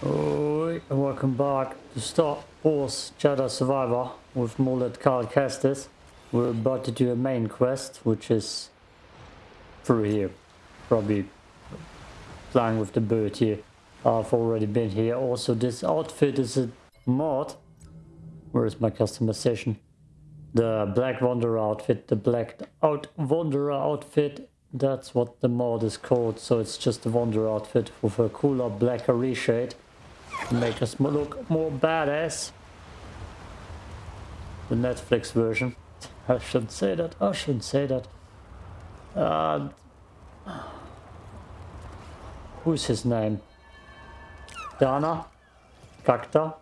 Oh, welcome back to Star Wars Jedi Survivor with Mullet Carl Kestis. We're about to do a main quest, which is through here. Probably flying with the bird here. I've already been here. Also, this outfit is a mod. Where is my customization? The Black Wanderer outfit, the Black Out Wanderer outfit. That's what the mod is called. So it's just a Wanderer outfit with a cooler blacker reshade. Make us look more badass. The Netflix version. I shouldn't say that. I shouldn't say that. Uh, who's his name? Dana? Kakta?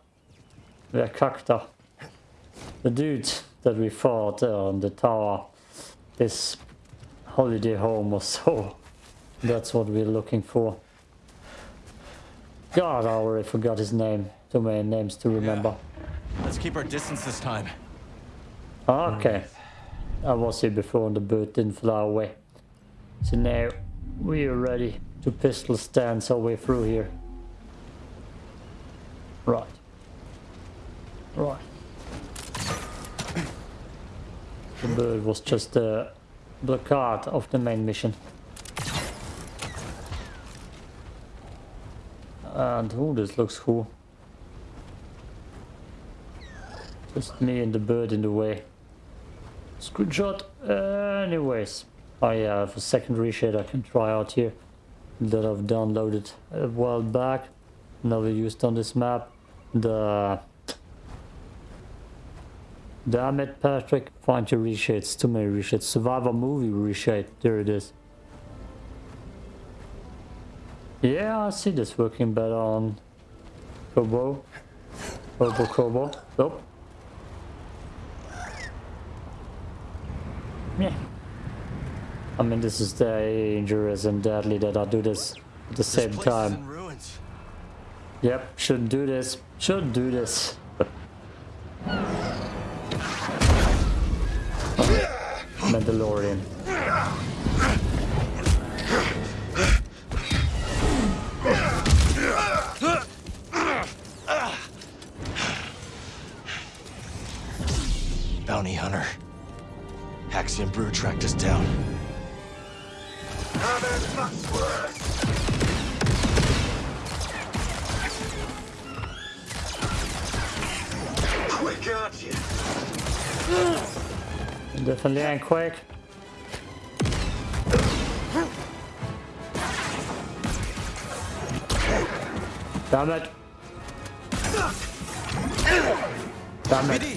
Yeah, Kakta. The dude that we fought on the tower. This holiday home or so. That's what we're looking for. God, I already forgot his name. Too many names to remember. Yeah. Let's keep our distance this time. Ah, okay. I was here before and the bird didn't fly away. So now we are ready to pistol stance our way through here. Right. Right. The bird was just a blockade of the main mission. And oh, this looks cool. Just me and the bird in the way. Screenshot. Anyways, I have a secondary shade I can try out here that I've downloaded a while back. Never used on this map. The Damn it, Patrick. Find your reshades. Too many reshades. Survivor movie reshade. There it is. Yeah, I see this working better on Koboh. Koboh Koboh. Nope. Yeah. I mean, this is dangerous and deadly that I do this at the this same time. Yep, shouldn't do this. Shouldn't do this. Mandalorian. Bounty hunter. Haxion Brood tracked us down. Quick, aren't you? Definitely ain't quick. Damn it. Damn it.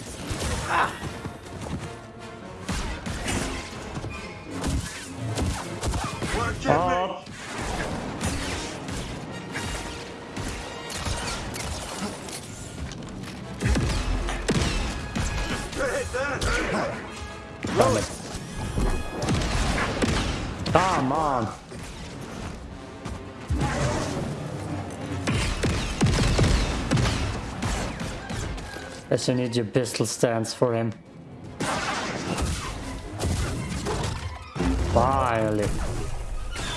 You need your pistol stance for him. Finally.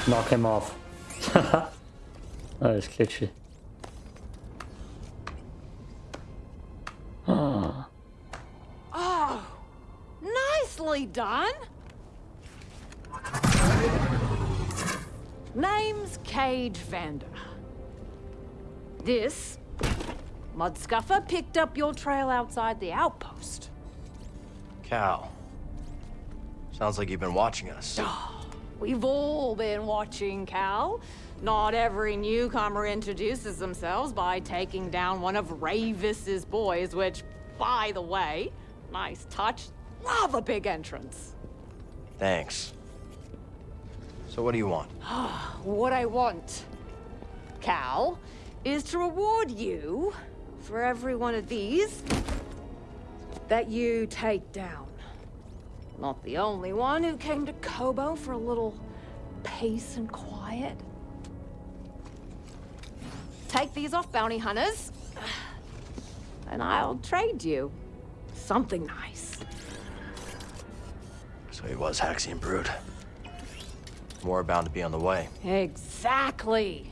Knock him off. that is glitchy. Ah. Oh, nicely done. Name's Caij Vanda. This Mudscuffer picked up your trail outside the outpost. Cal. Sounds like you've been watching us. Ah, we've all been watching, Cal. Not every newcomer introduces themselves by taking down one of Rayvis's boys, which, by the way, nice touch. Love a big entrance. Thanks. So what do you want? Ah, what I want, Cal, is to reward you for every one of these that you take down. Not the only one who came to Koboh for a little peace and quiet. Take these off, bounty hunters, and I'll trade you something nice. So he was Haxion Brood. More bound to be on the way. Exactly.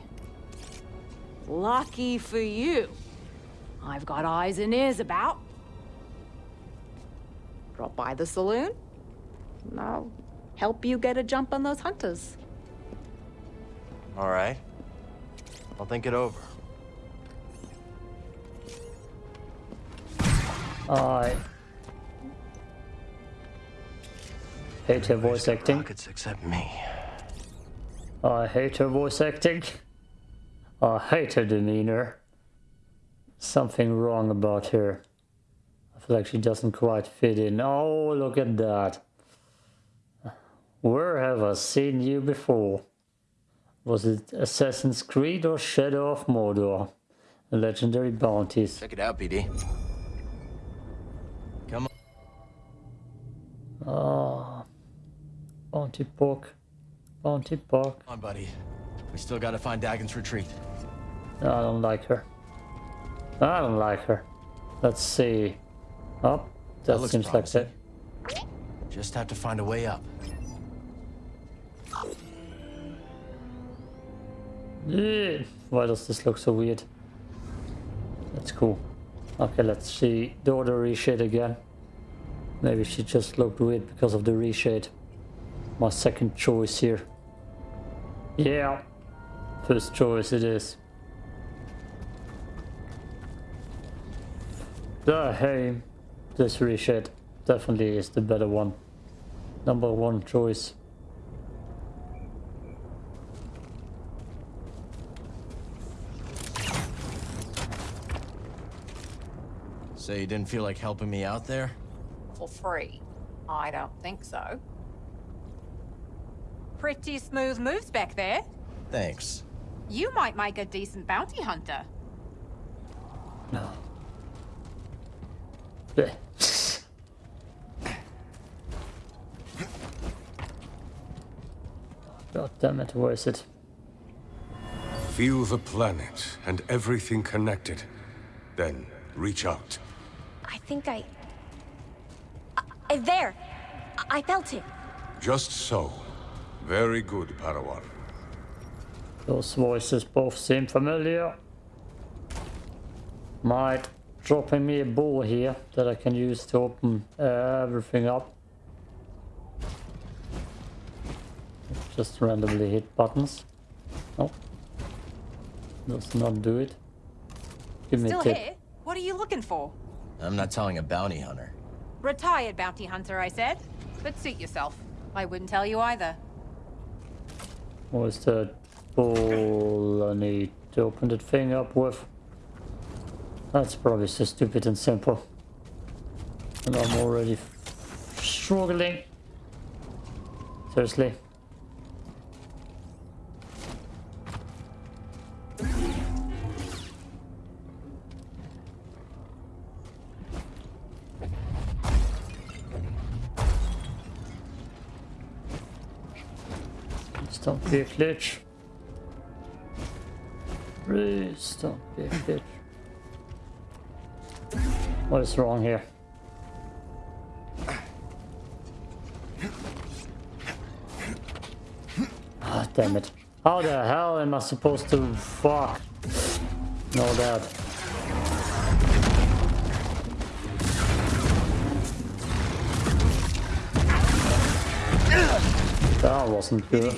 Lucky for you. I've got eyes and ears about. Drop by the saloon. and I'll help you get a jump on those hunters. All right. I'll think it over. I hate her voice acting. Pockets except me. I hate her voice acting. I hate her demeanor. Something wrong about her. I feel like she doesn't quite fit in. Oh, look at that. Where have I seen you before? Was it Assassin's Creed or Shadow of Mordor? Legendary bounties. Check it out, BD. Come on. Oh, bounty pork. Bounty pork. Come on, buddy. We still gotta find Dagan's retreat. I don't like her. I don't like her. Let's see. Oh, that, looks seems promising. like that. Just have to find a way up. Eh, why does this look so weird? That's cool. Okay, let's see. Do the reshade again. Maybe she just looked weird because of the reshade. My second choice here. Yeah. First choice it is. The hey, this reshade definitely is the better one. Number one choice. So you didn't feel like helping me out there? For free? I don't think so. Pretty smooth moves back there. Thanks. You might make a decent bounty hunter. No. Bleh. God damn it, where is it? Feel the planet and everything connected. Then reach out. I think I... I, I- there! I, I felt it. Just so. Very good, Padawan. Those voices both seem familiar. Might dropping me a ball here that I can use to open uh, everything up. Just randomly hit buttons. Nope. Does not do it. Give me Still a tip. here? What are you looking for? I'm not telling a bounty hunter. Retired bounty hunter, I said. But suit yourself. I wouldn't tell you either. What's the ball I need to open that thing up with? That's probably so stupid and simple. And I'm already struggling. Seriously. Don't be a glitch. Please don't be a glitch. What is wrong here? Ah, damn it. How the hell am I supposed to fuck? Know that. That wasn't good.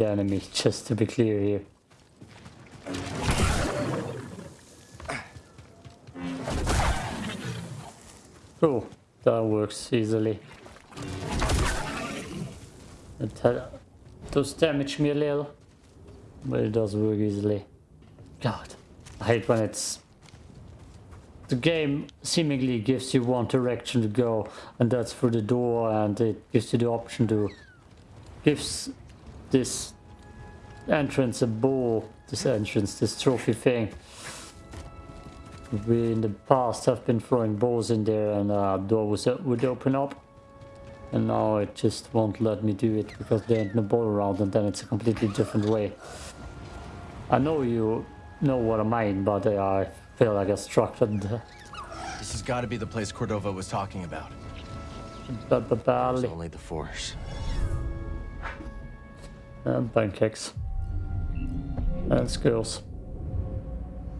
The enemy, just to be clear here. Cool, that works easily. It uh, does damage me a little, but it does work easily. God, I hate when it's... The game seemingly gives you one direction to go, and that's through the door, and it gives you the option to... Gives this entrance a ball, this entrance, this trophy thing. We in the past have been throwing balls in there and uh, door was, would open up. And now it just won't let me do it because there ain't no ball around and then it's a completely different way. I know you know what I mean, but uh, I feel like I structured the This has got to be the place Cordova was talking about. ba- ba- It's only the Force. And pancakes. And skills.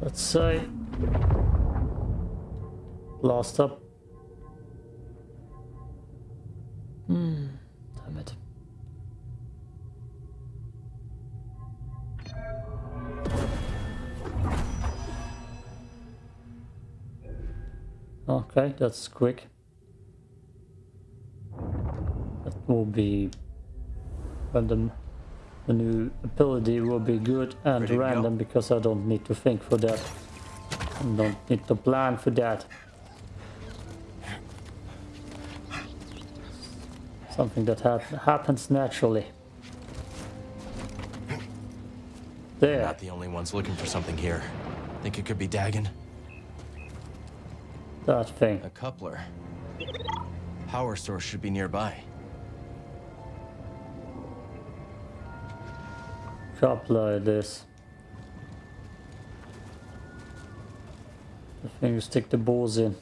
Let's say. Last up. Hmm. Damn it. Okay, that's quick. That will be random. The new ability will be good and Ready to go? random because I don't need to think for that. I don't need to plan for that. Something that hap happens naturally. There, Not the only ones looking for something here. Think it could be Dagan? that thing. A coupler. Power source should be nearby. Coupler it is. The thing you stick the balls in.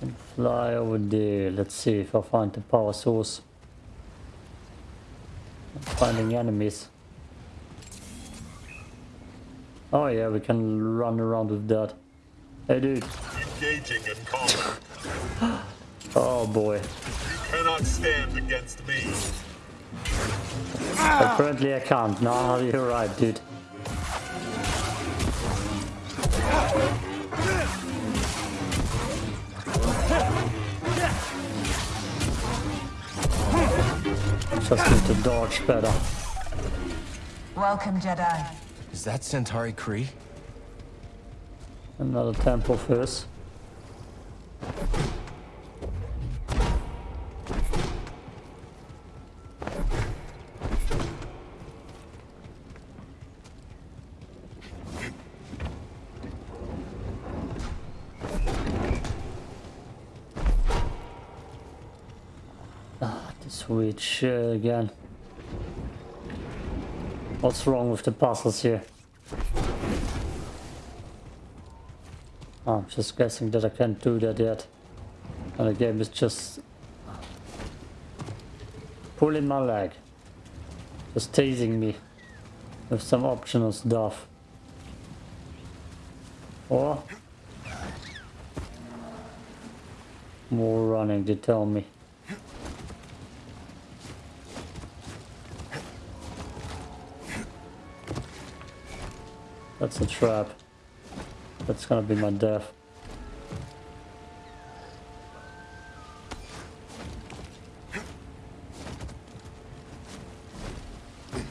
And fly over there. Let's see if I find the power source. I'm finding enemies. Oh yeah, we can run around with that. Hey dude. Engaging in combat. Oh boy. You Cannot stand against me. Apparently I can't. No, you're right, dude. Just need to dodge better. Welcome, Jedi. Is that Santari Khri? Another temple first. Ah, switch uh, again. What's wrong with the puzzles here? I'm just guessing that I can't do that yet. And the game is just pulling my leg. Just teasing me with some optional stuff. Or more running, to tell me. That's a trap. That's gonna be my death.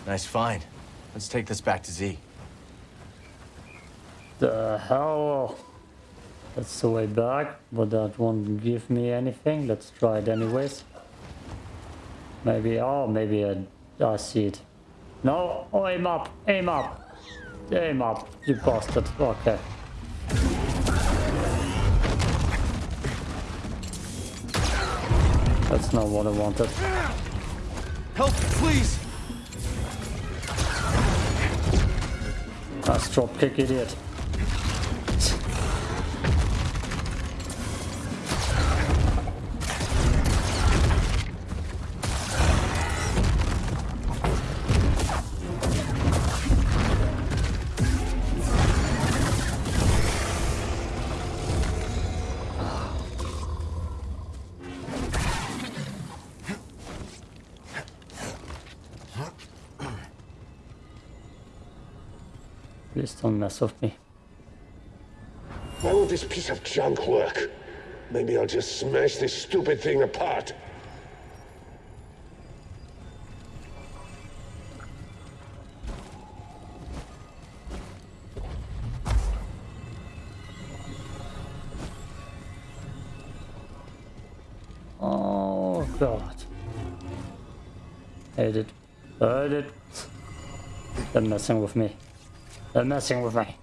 Nice find. Let's take this back to Zee. The hell? That's the way back, but that won't give me anything. Let's try it anyways. Maybe, oh, maybe I, I see it. No, oh, aim up, aim up. Aim up, you bastard. Okay. That's not what I wanted. Help, please! Nice drop kick, idiot. Don't mess with me. Why will this piece of junk work? Maybe I'll just smash this stupid thing apart. Oh god. Hate it. Hate it. They're messing with me. They're messing with me.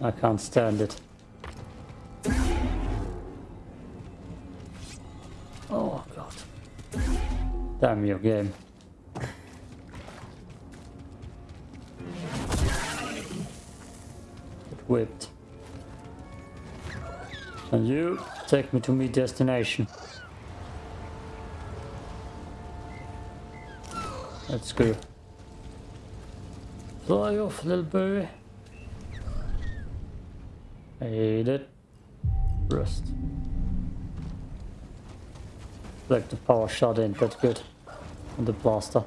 I can't stand it. Oh god. Damn your game. Get whipped. And you take me to my destination. Let's go. Fly off, little. I hate it. Rust. Like the power shot in, that's good on the blaster.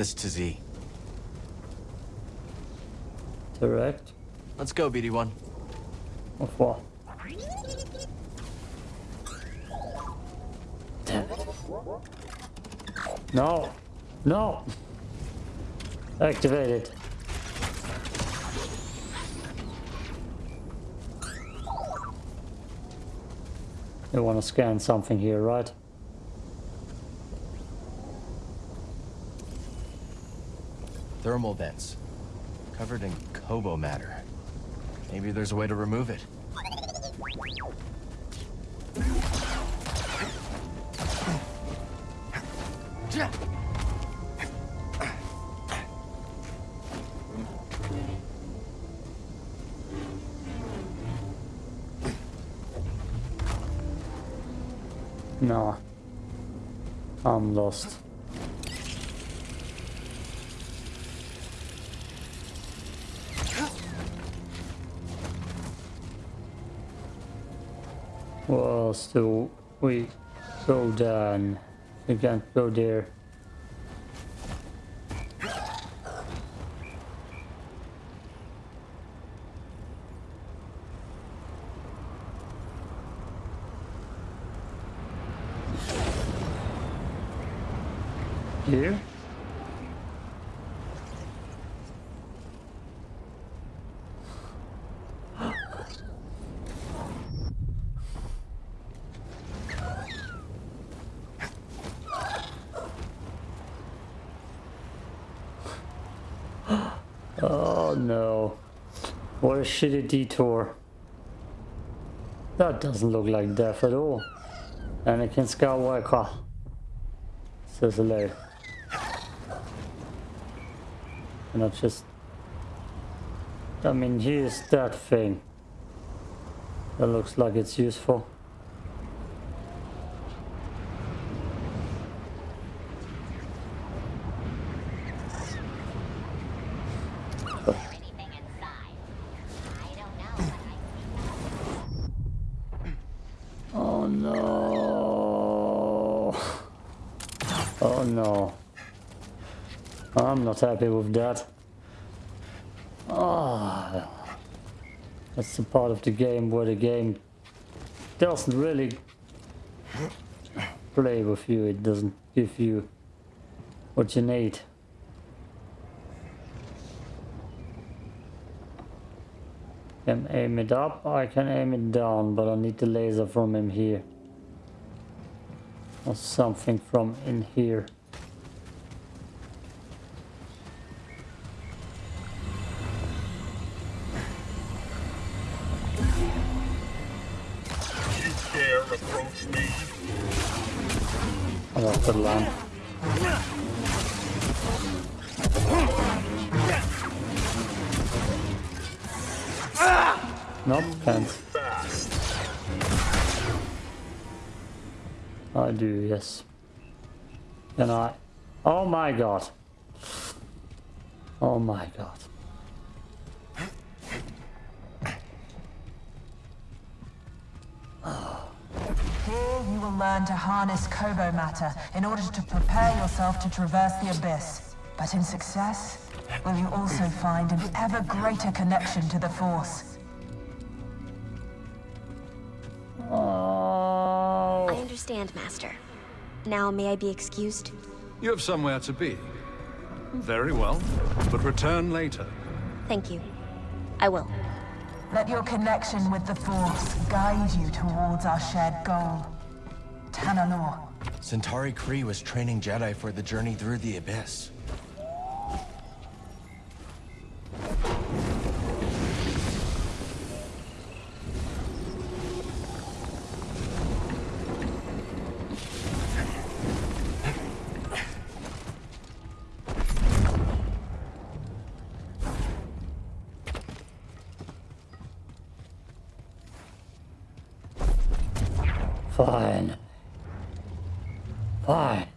This to Zee. Direct. Let's go, BD1. Of what? Damn it. No! No! Activated. You want to scan something here, right? Thermal vents. Covered in Koboh matter. Maybe there's a way to remove it. Still, we go down. We can't go there. Here? Oh no. What a shitty detour. That doesn't look like death at all. Anakin Skywalker. Says hello. And I just... I mean, here's that thing. That looks like it's useful. anything inside. I don't know, but I Oh no. Oh no. I'm happy with that. Ah. That's the part of the game where the game doesn't really play with you. It doesn't give you what you need. Can aim it up, I can aim it down, but I need the laser from him here. Or something from in here. The lamp. Nope, can't. I do, yes. Can I? Oh my god. Oh my god. You learn to harness Koboh matter in order to prepare yourself to traverse the Abyss. But in success, will you also find an ever greater connection to the Force? Oh. I understand, Master. Now may I be excused? You have somewhere to be. Very well, but return later. Thank you. I will. Let your connection with the Force guide you towards our shared goal. Tanalor. Santari Khri was training Jedi for the journey through the Abyss. Fine. Fine.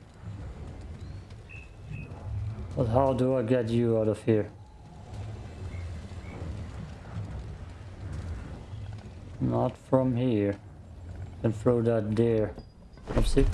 But how do I get you out of here? Not from here. Can throw that there. Oopsie.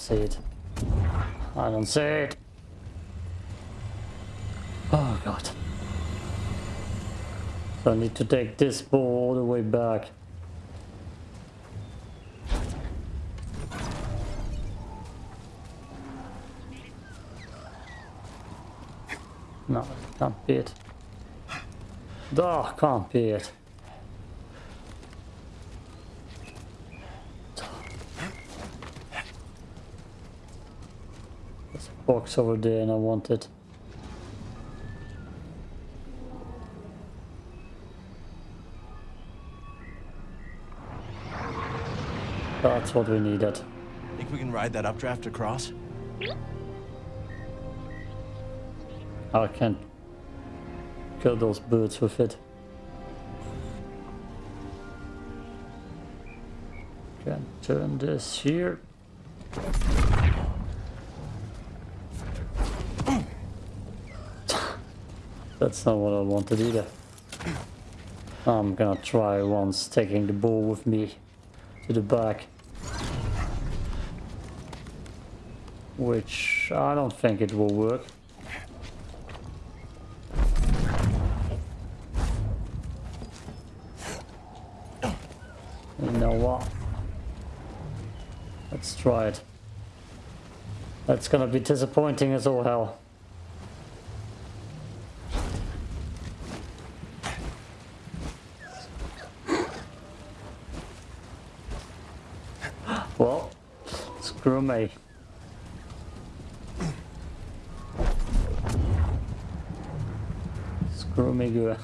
See it. I don't see it. Oh god. So I need to take this ball all the way back. No, can't be it. Oh, can't be it. There's a box over there and I want it. That's what we needed. Think we can ride that updraft across? I can't kill those birds with it. Can turn this here. That's not what I wanted either. I'm gonna try once taking the ball with me to the back. Which I don't think it will work. You know what? Let's try it. That's gonna be disappointing as all hell. Well, screw me. Screw me good.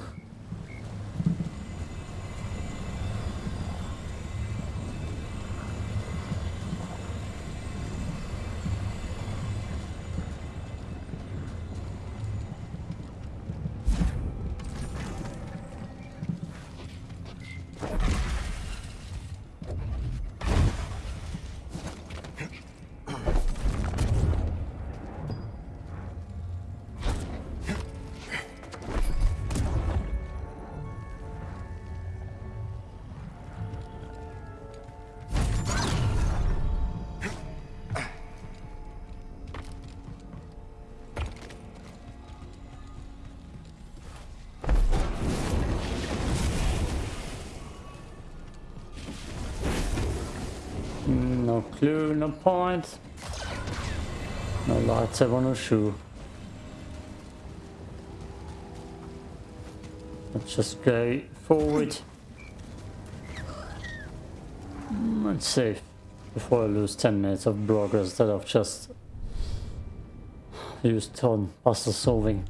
No clue, no point. No lightsaber, no shoe. Let's just go forward. Let's save before I lose 10 minutes of progress that I've just used on puzzle solving.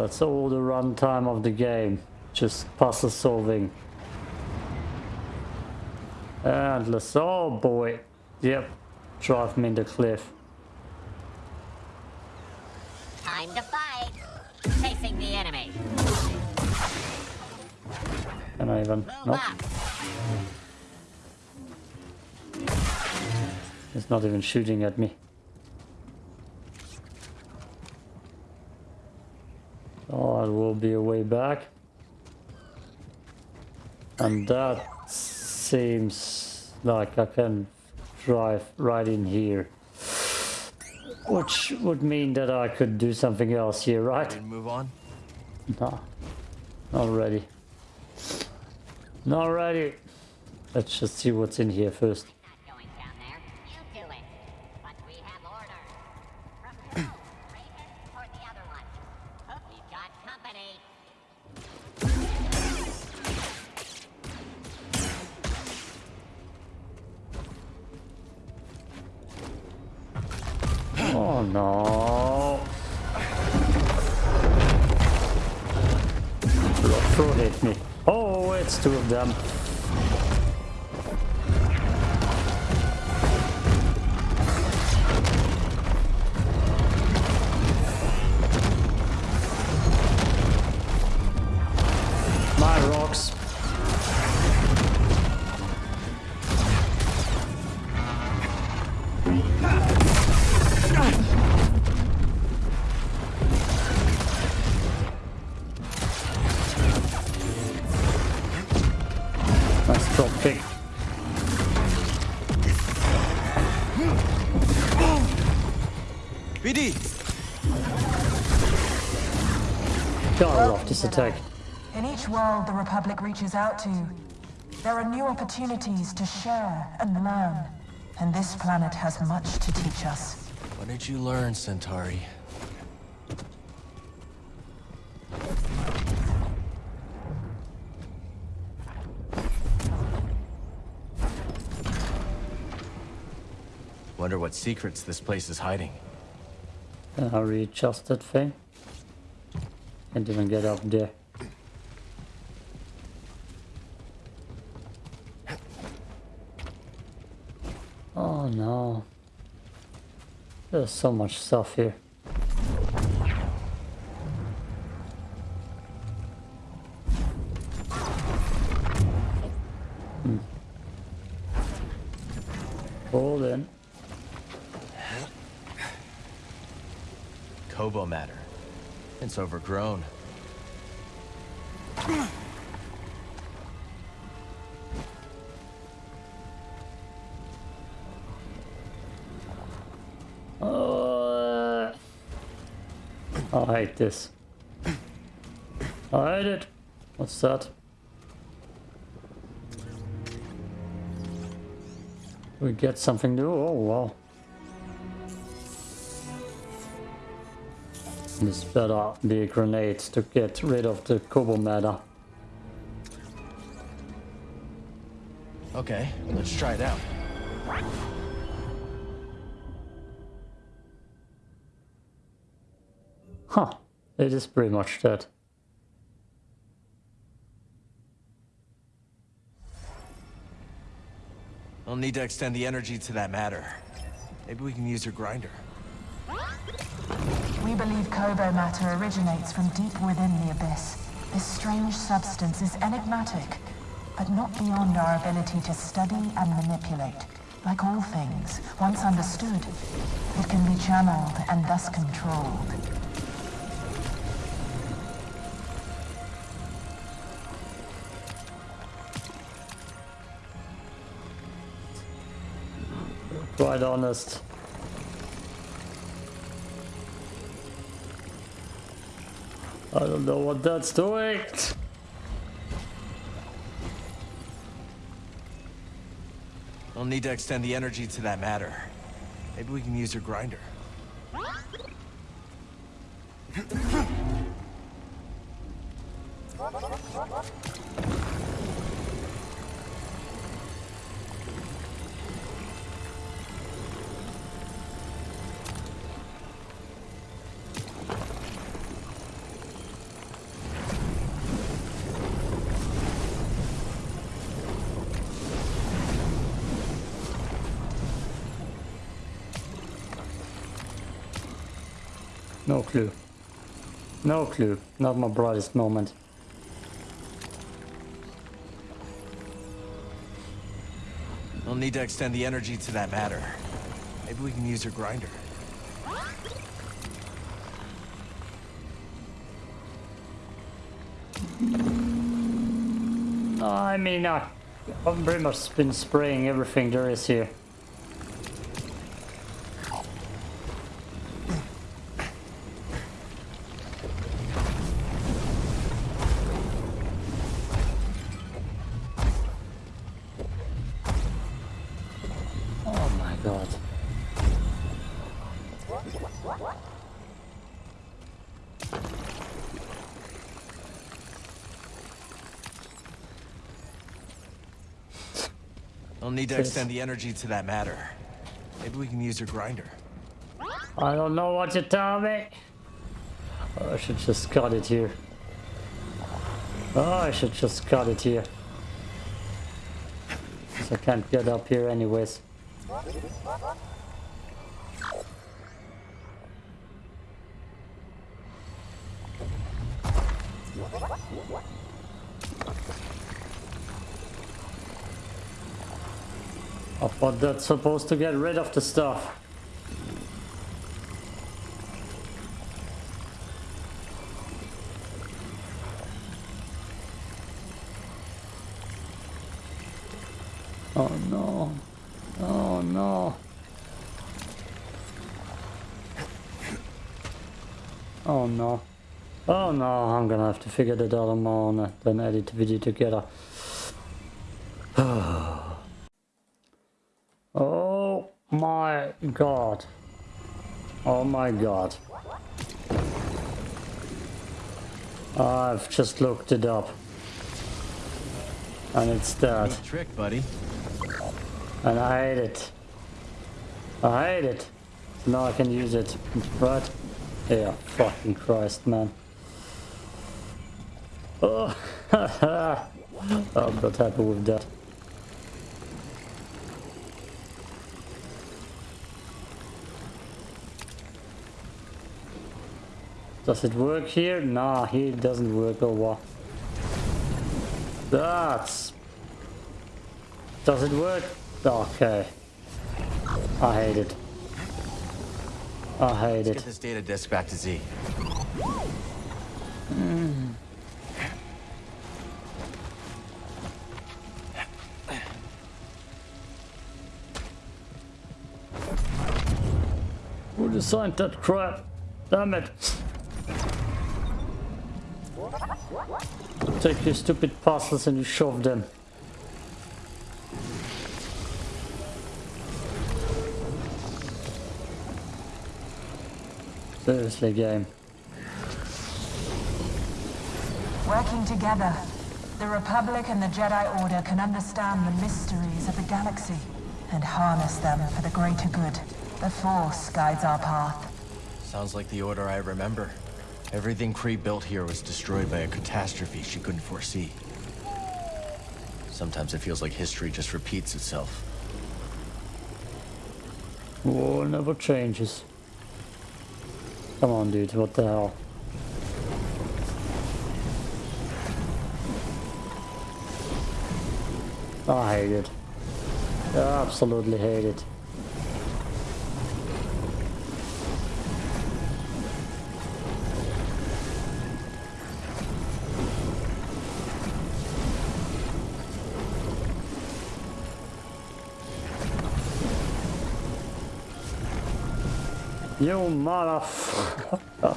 That's all the runtime of the game. Just puzzle solving. Endless. Oh boy. Yep. Drive me in the cliff. Time to fight. Facing the enemy. Can I even? Nope. It's not even shooting at me. Oh, it will be a way back. And that seems like I can drive right in here. Which would mean that I could do something else here, right? Ready move on? No. Not ready. Not ready. Let's just see what's in here first. Oh no. Throw hit me. Oh, it's two of them. World the Republic reaches out to, there are new opportunities to share and learn. And this planet has much to teach us. What did you learn, Santari? Wonder what secrets this place is hiding. Can I readjust that thing? Can't even get up there. Oh no. There's so much stuff here. Hmm. Hold in. Koboh matter. It's overgrown. This. I hate it. What's that? We get something new? Oh wow. This better be a grenade to get rid of the Koboh matter. Okay, let's try it out. Huh. It is pretty much that. I'll need to extend the energy to that matter. Maybe we can use your grinder. We believe Koboh matter originates from deep within the Abyss. This strange substance is enigmatic, but not beyond our ability to study and manipulate. Like all things, once understood, it can be channeled and thus controlled. Quite honest. I don't know what that's doing. We'll need to extend the energy to that matter. Maybe we can use your grinder. No clue. Not my brightest moment. We'll need to extend the energy to that matter. Maybe we can use your grinder. I mean, I, I've pretty much been spraying everything there is here. To extend the energy to that matter. Maybe we can use your grinder. I don't know what you tell me. Oh, I should just cut it here. Oh, I should just cut it here. I can't get up here anyways. Oh, I thought that's supposed to get rid of the stuff. Oh no. Oh no. Oh no. Oh no, I'm gonna have to figure that out on my own and then edit the video together. oh my god. Oh my god. I've just looked it up. And it's that. Neat trick, buddy. And I hate it. I hate it. So now I can use it. Right? Yeah, fucking Christ, man. Oh, I'm not happy with that. Does it work here? Nah, here it doesn't work oh or what? That's... Does it work? Okay. I hate it. I hate Let's it. get this data disk back to Zee. Who designed that crap? Damn it. Take your stupid parcels and you shove them. Seriously, game. Working together, the Republic and the Jedi Order can understand the mysteries of the galaxy and harness them for the greater good. The Force guides our path. Sounds like the order I remember. Everything Khri built here was destroyed by a catastrophe she couldn't foresee. Sometimes it feels like history just repeats itself. War never changes. Come on, dude, what the hell? I hate it. I absolutely hate it. You motherfucker.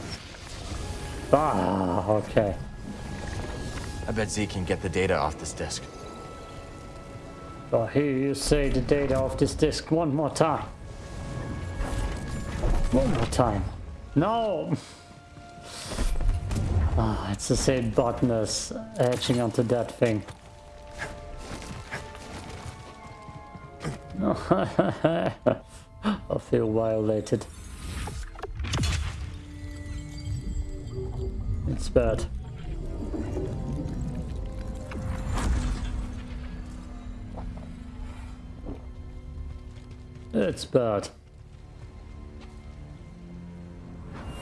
ah, okay. I bet Zee can get the data off this disk. I hear you say the data off this disk one more time. One more time. No! Ah, it's the same button as etching onto that thing. I feel violated. It's bad. It's bad.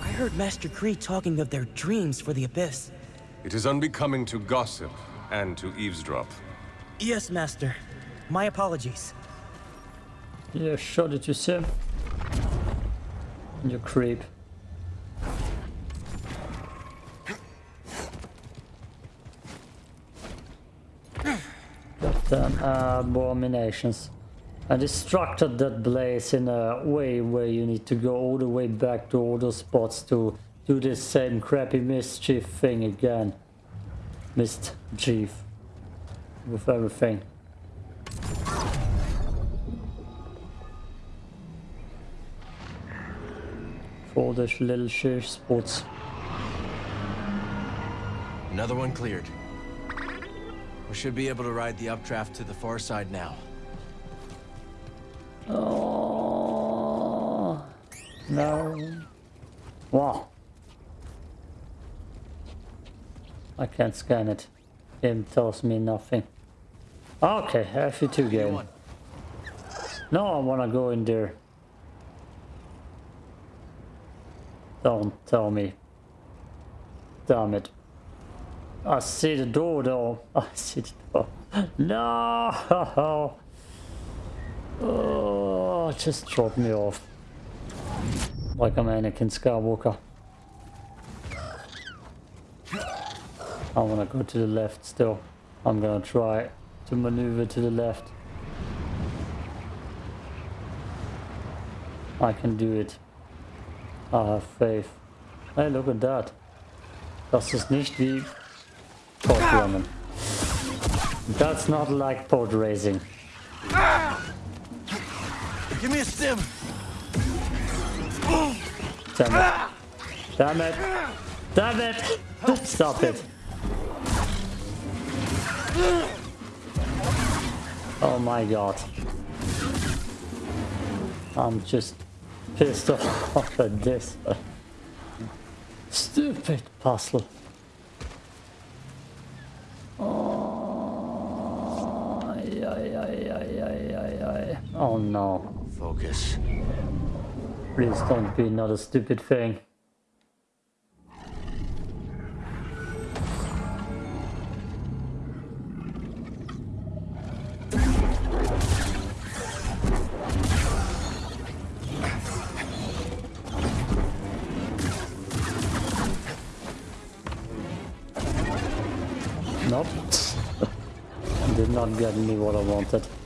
I heard Master Khri talking of their dreams for the Abyss. It is unbecoming to gossip and to eavesdrop. Yes, Master. My apologies. Yeah, shot it, you Sim. You creep. Goddamn uh, abominations. I destructed that blaze in a way where you need to go all the way back to all those spots to do this same crappy mischief thing again. Mischief. With everything. For the little shit spots. Another one cleared. We should be able to ride the updraft to the far side now. Oh no! Wow! I can't scan it. Game tells me nothing. Okay, FE2 game. No, I wanna go in there. Don't tell me. Damn it. I see the door though. I see the door. No! Oh, just drop me off. Like I'm Anakin Skywalker. I wanna go to the left still. I'm gonna try to maneuver to the left. I can do it. I have faith. Hey, look at that. Das ist nicht wie Podrunnen. That's not like pod racing. Give me a stim. Damn it. Damn it. Damn it. Stop it. Oh my god. I'm just pissed off at this. Stupid puzzle. Oh no. Focus. Please don't be another stupid thing. Nope. Did not get me what I wanted.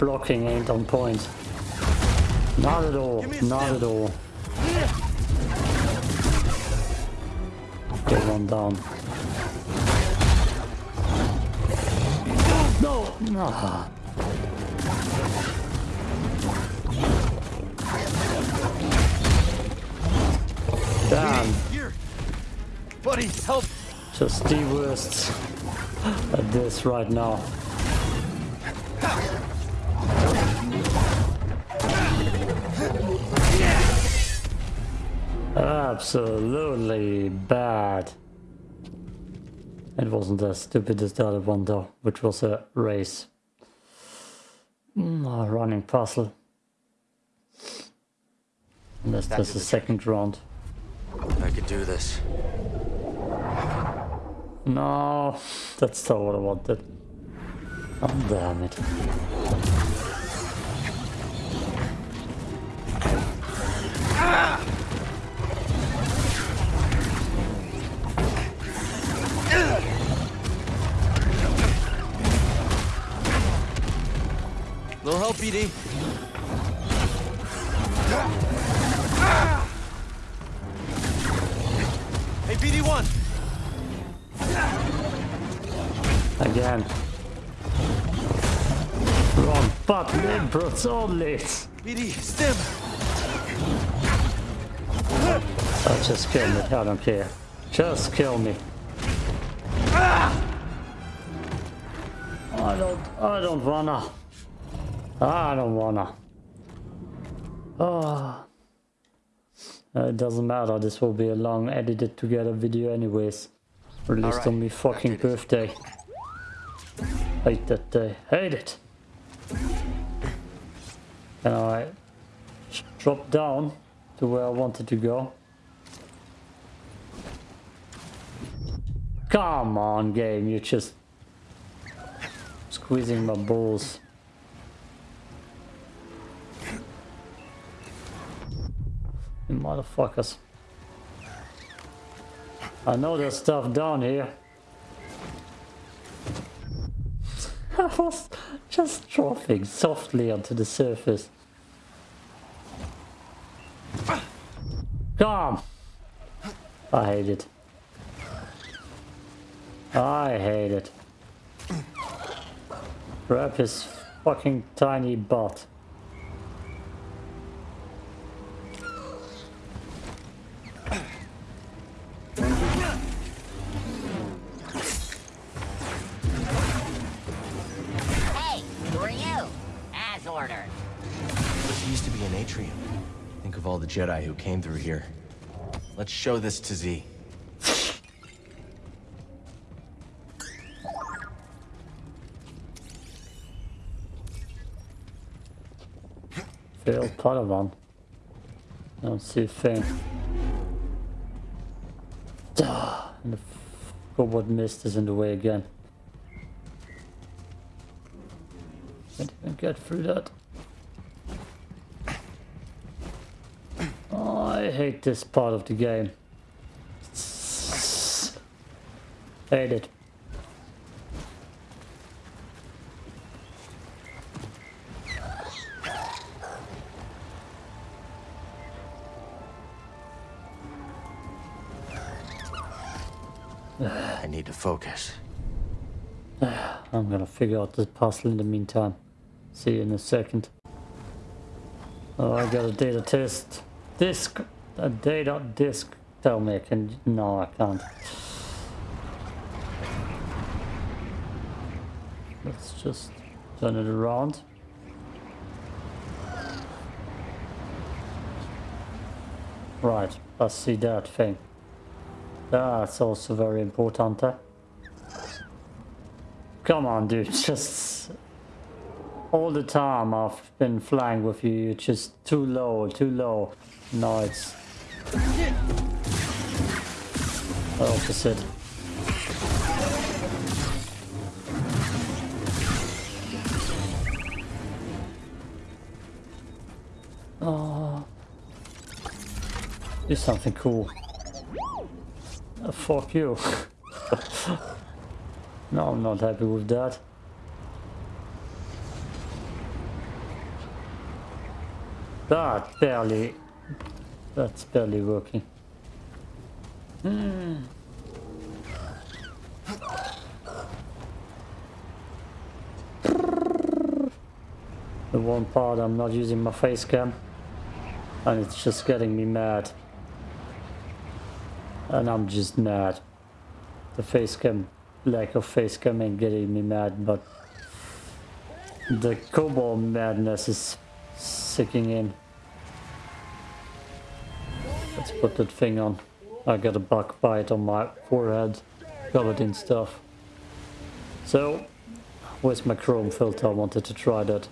Blocking ain't on point. Not at all. Not at all. Get one down. No! No! Damn. Here. Buddy, help. Just the worst at this right now. Absolutely bad. It wasn't as stupid as the other one though, which was a race. Mm, a running puzzle. Unless Back there's a the second round. I could do this. No, that's not what I wanted. Oh, damn it. Little help, BD. Hey, BD1. Again. Wrong button inputs only. BD, stim. I just kill me. I don't care. Just kill me. I don't, I don't wanna. Ah, I don't wanna. Oh. it doesn't matter, this will be a long edited together video anyways. Released Alright, on my fucking birthday. Hate that day. Hate it. Can I sh- drop down to where I wanted to go? Come on, game, you're just squeezing my balls. You motherfuckers. I know there's stuff down here. I was just dropping softly onto the surface. Come! I hate it. I hate it. Grab his fucking tiny butt. Jedi who came through here. Let's show this to Z. Failed Padawan. Don't see a thing. Ah, And the f- cobalt mist is in the way again. Can't even get through that. Oh, I hate this part of the game. Hate it. I need to focus. I'm gonna figure out this puzzle in the meantime. See you in a second. Oh, I got a data test. Disk. A data disk. Tell me I can. No, I can't. Let's just turn it around. Right, let's see that thing. That's also very important. Eh? Come on, dude. Just all the time I've been flying with you. You're just too low, too low. No, it's the opposite. Oh, do something cool. Uh, fuck you. no, I'm not happy with that. That barely... That's barely working. The one part I'm not using my face cam and it's just getting me mad. And I'm just mad. The face cam, lack of face cam ain't getting me mad, but the cobalt madness is sinking in. Let's put that thing on. I got a bug bite on my forehead, covered in stuff. So, where's my chrome filter? I wanted to try that.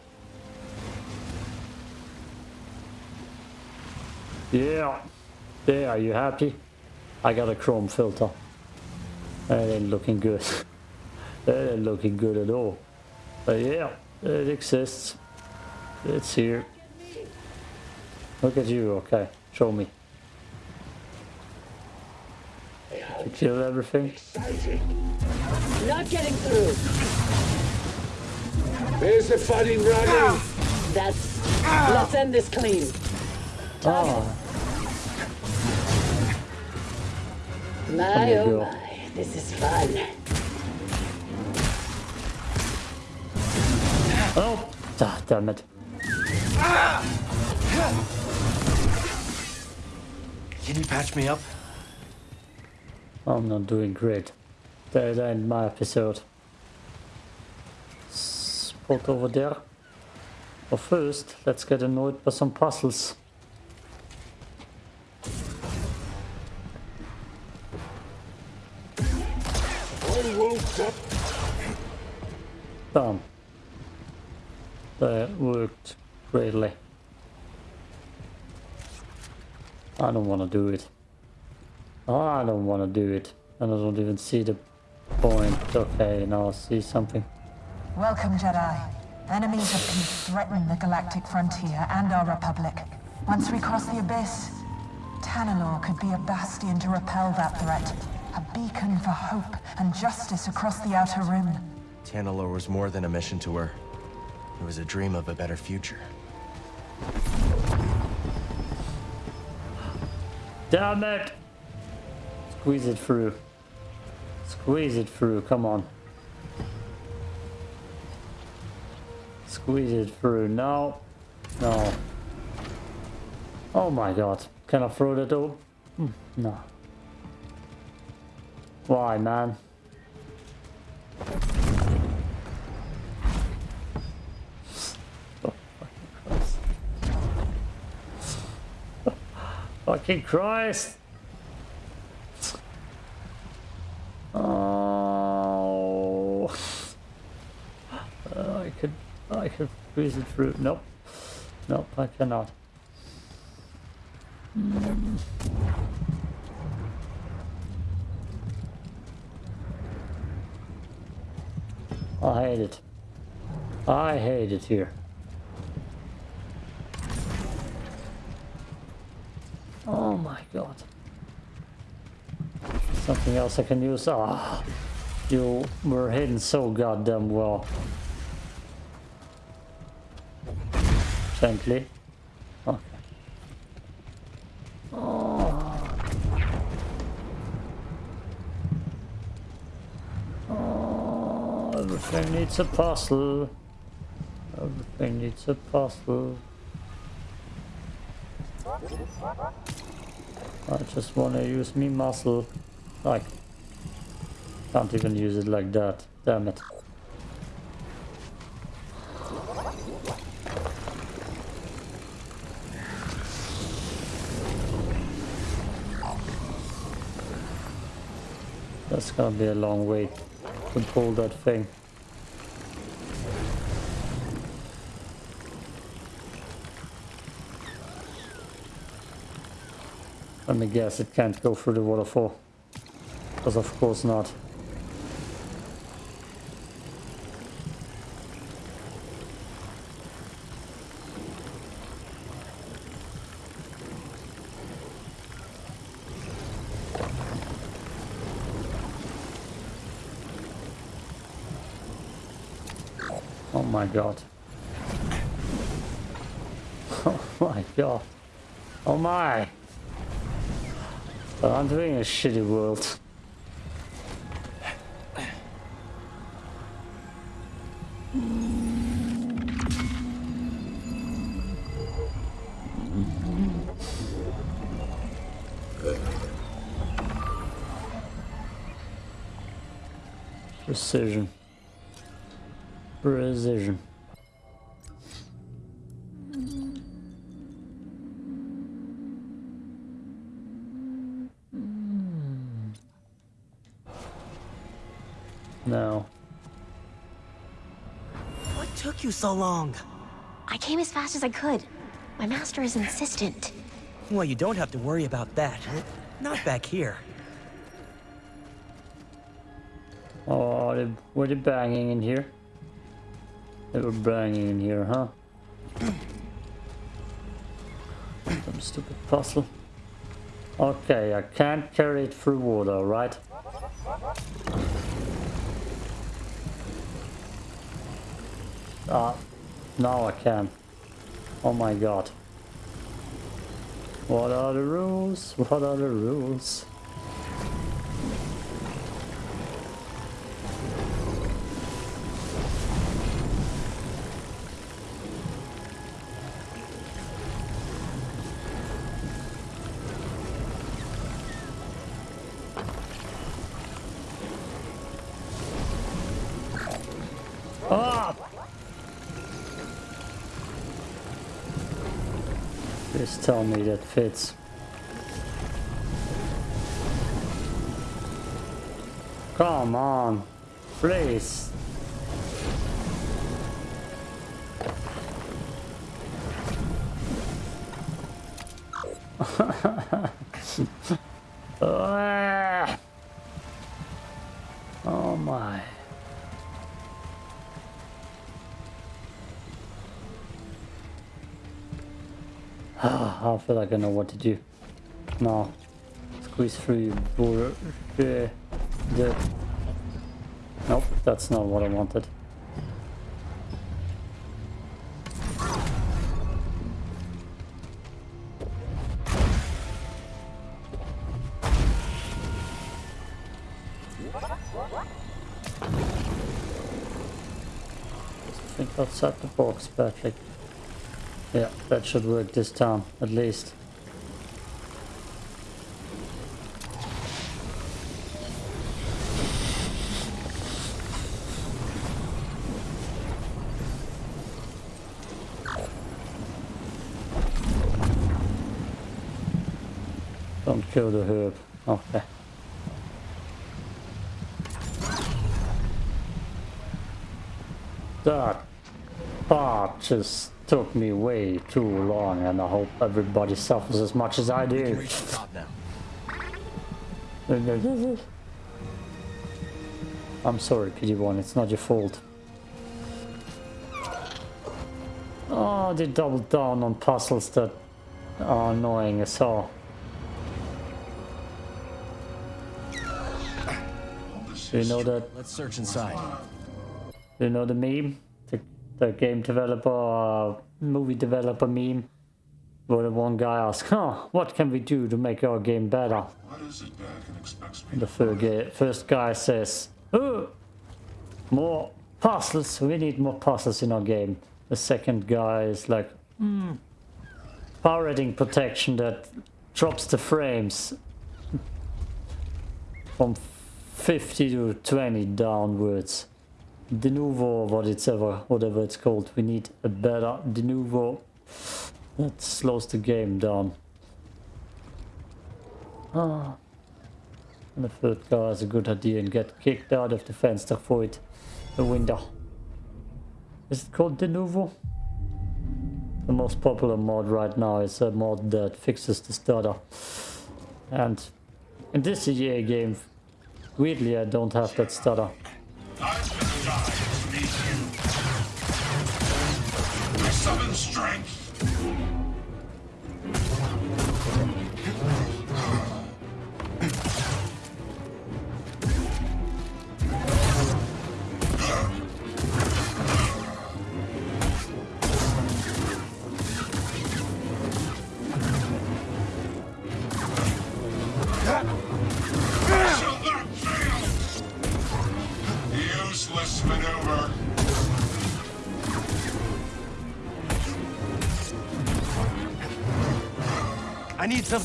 Yeah, there, are you happy? I got a chrome filter. That ain't looking good. that ain't looking good at all. But yeah, it exists. It's here. Look at you, okay. Show me. Did you kill everything? Not getting through. Where's the fighting running? That's. Let's end this clean. Oh, My oh go. my, this is fun. oh, ah, damn it. Can you patch me up? I'm not doing great. That end my episode. Spot over there. But first, let's get annoyed by some puzzles. Done. That worked greatly. I don't want to do it. Oh, I don't want to do it. And I don't even see the point. Okay, now I see something. Welcome, Jedi. Enemies of peace threaten the galactic frontier and our republic. Once we cross the abyss, Tanalor could be a bastion to repel that threat. A beacon for hope and justice across the Outer Rim. Tanalor was more than a mission to her. It was a dream of a better future. Damn it! Squeeze it through. Squeeze it through, come on. Squeeze it through. No. No. Oh my god. Can I throw that over? Hmm, No. Why, man? Fucking Christ! Squeeze it through. Nope, nope, I cannot. I hate it. I hate it here. Oh my god. Something else I can use. Ah, you were hidden so goddamn well. Gently. Okay. Oh. Oh, everything needs a puzzle. Everything needs a puzzle. I just want to use me muscle. Like, can't even use it like that. Damn it. Gonna be a long wait to pull that thing. Let me guess, it can't go through the waterfall. Because of course not. God. Oh my god. Oh my. But I'm doing a shitty world. Precision. Precision. No. What took you so long? I came as fast as I could. My master is insistent. Well, you don't have to worry about that. Not back here. Oh, they, were they banging in here? They were banging in here, huh? Some stupid puzzle. Okay, I can't carry it through water, right? Ah, now I can. Oh my god. What are the rules? What are the rules? Tell me that fits. Come on, please. Feel like I know what to do. Now, squeeze through your the, uh, the. Nope, that's not what I wanted. think outside the box, Patrick. Yeah, that should work this time, at least. Don't kill the herb. Okay. That part just took me way too long and I hope everybody suffers as much as I do. I'm sorry, BD1, it's not your fault. Oh, they doubled down on puzzles that are annoying as hell. Do you know that? Let's search inside. Do you know the meme? The, game developer, uh, movie developer meme? Where the one guy asks, huh, what can we do to make our game better? The first guy, first guy says, oh, more puzzles, we need more puzzles in our game. The second guy is like, hmm, power rating protection that drops the frames from 50 to 20 downwards. Denuvo, what it's ever, whatever it's called. We need a better Denuvo. that slows the game down. Ah. And the third guy has a good idea and get kicked out of the fence void the window. Is it called Denuvo? The most popular mod right now is a mod that fixes the stutter. And in this EA game, weirdly I don't have that stutter. I summon strength.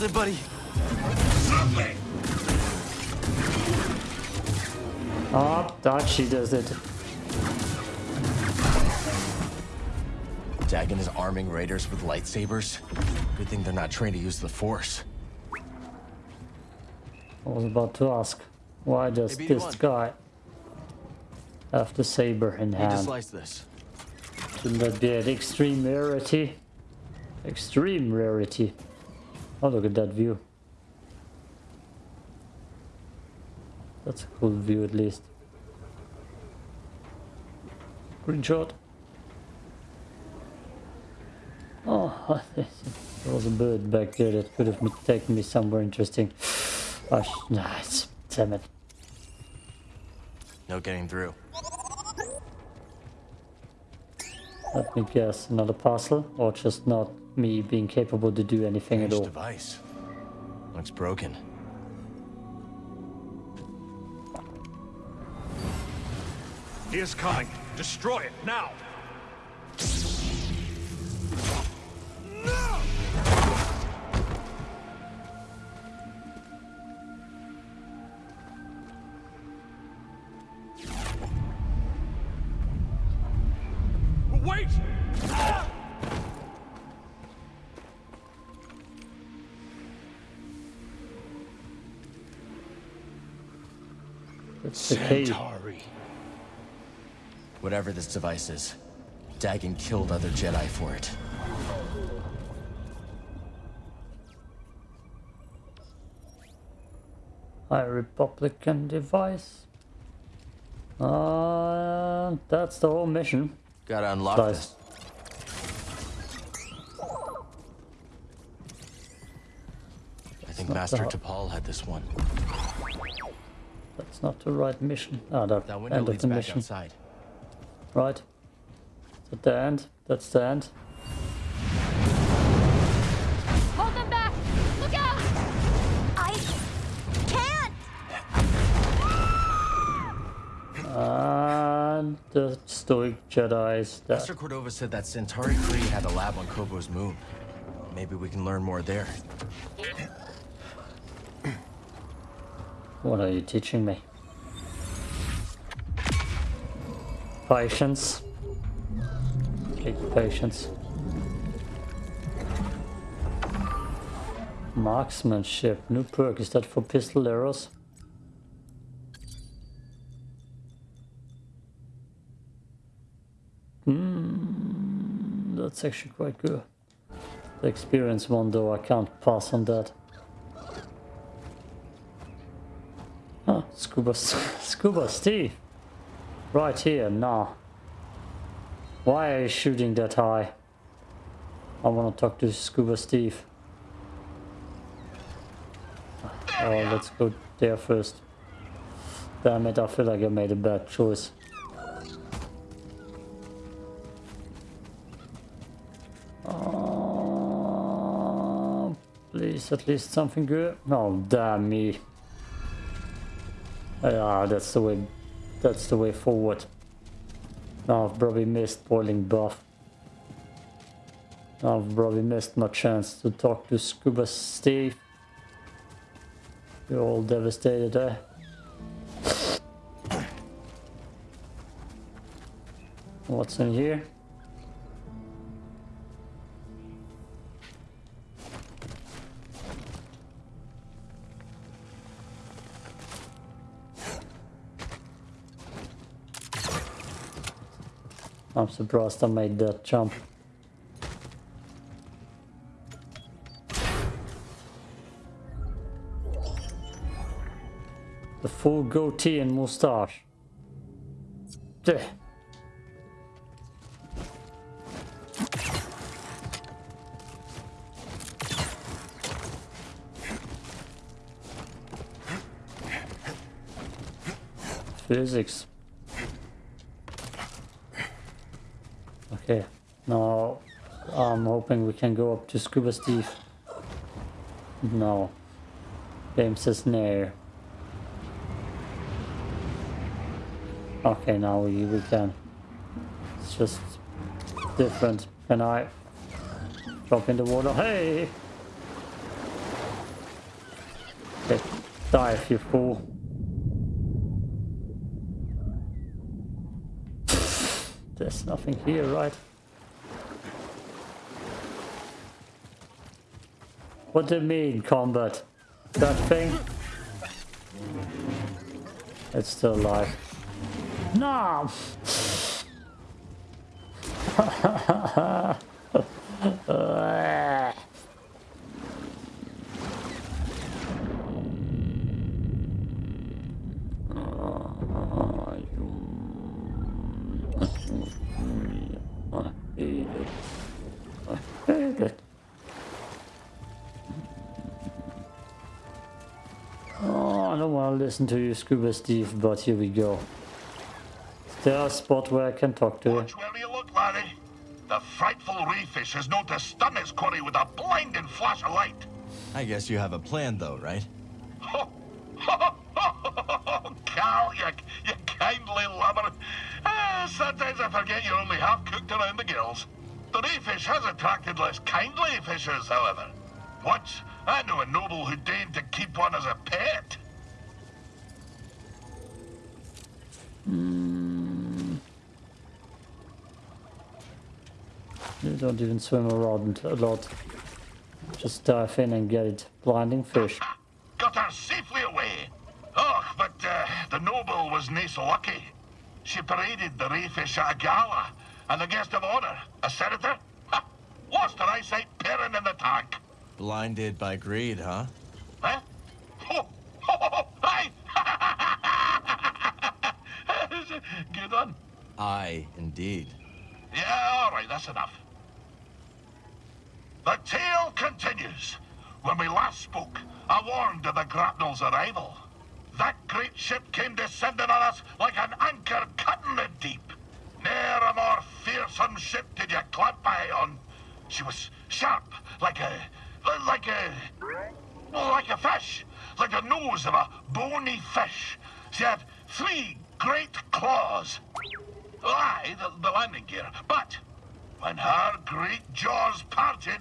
I need buddy. Something. Oh, that she does it. Dagan is arming raiders with lightsabers. Good thing they're not trained to use the Force. I was about to ask, why does Hey, this BD1. guy have the saber in Need to hand? slice this. Shouldn't that be an extreme rarity? Extreme rarity. Oh, look at that view. That's a cool view at least. Green shot. Oh, there was a bird back there that could have taken me somewhere interesting. Oh, nice. Damn it. No getting through. Let me guess, another parcel, Or just not me being capable to do anything at Strange all? device. Looks broken. He is coming. Destroy it now. That's the. Santari. Whatever this device is, Dagan killed other Jedi for it. High Republican device. Uh, that's the whole mission. Gotta unlock Nice. this. I think Master that- Tapal had this one. That's not the right mission. Ah, the That end of the mission. outside. Right. Is that the end? That's the end. Hold them back! Look out! I can't! And the stoic Jedi is dead. Master Cordova said that Santari Khri had a lab on Koboh's moon. Maybe we can learn more there. What are you teaching me? Patience. Take patience. Marksmanship. New perk. Is that for pistol arrows? Hmm, that's actually quite good. The experience one though, I can't pass on that. Scuba, Scuba Steve. Right here, nah. Why are you shooting that high? I want to talk to Scuba Steve. Oh, let's go there first. Damn it, I feel like I made a bad choice. Oh, please, at least something good. Oh, damn me. Yeah, that's the way. That's the way forward. Now I've probably missed boiling buff. Now I've probably missed my chance to talk to Scuba Steve. You're all devastated, eh? What's in here? Surprised I made that jump. The full goatee and moustache. Blech. Physics. Okay, now I'm hoping we can go up to Scuba Steve. No. Game says no. Okay, now we, we can. It's just different. Can I drop in the water? Hey! Okay, dive, you fool. There's nothing here, right? What do you mean, combat? That thing? It's still alive. No! Oh, listen to you, Scuba Steve, but here we go. Is there a spot where I can talk to you? Watch where you look, Larry. The frightful reefish is known to stun his quarry with a blinding flash of light. I guess you have a plan though, right? Cal, you, you kindly lover. Ah, sometimes I forget you're only half cooked around the gills. The reefish has attracted less kindly fishers, however. Once, I knew a noble who deigned to keep one as a pet. Hmm. You don't even swim around a lot. Just dive in and get it. Blinding fish. Got her safely away. Oh, but uh, the noble was nae so lucky. She paraded the rayfish at a gala, and the guest of honor, a senator, ha, lost her eyesight pairing in the tank. Blinded by greed, huh? Huh? Oh, oh, oh, aye. Good one. Aye, indeed. Yeah, all right, that's enough. The tale continues. When we last spoke, I warned of the grapnel's arrival. That great ship came descending on us like an anchor cutting the deep. Ne'er a more fearsome ship did you clamp eye on. She was sharp, like a... like a... like a fish. Like the nose of a bony fish. She had three great claws. Aye, the, the landing gear. But when her great jaws parted...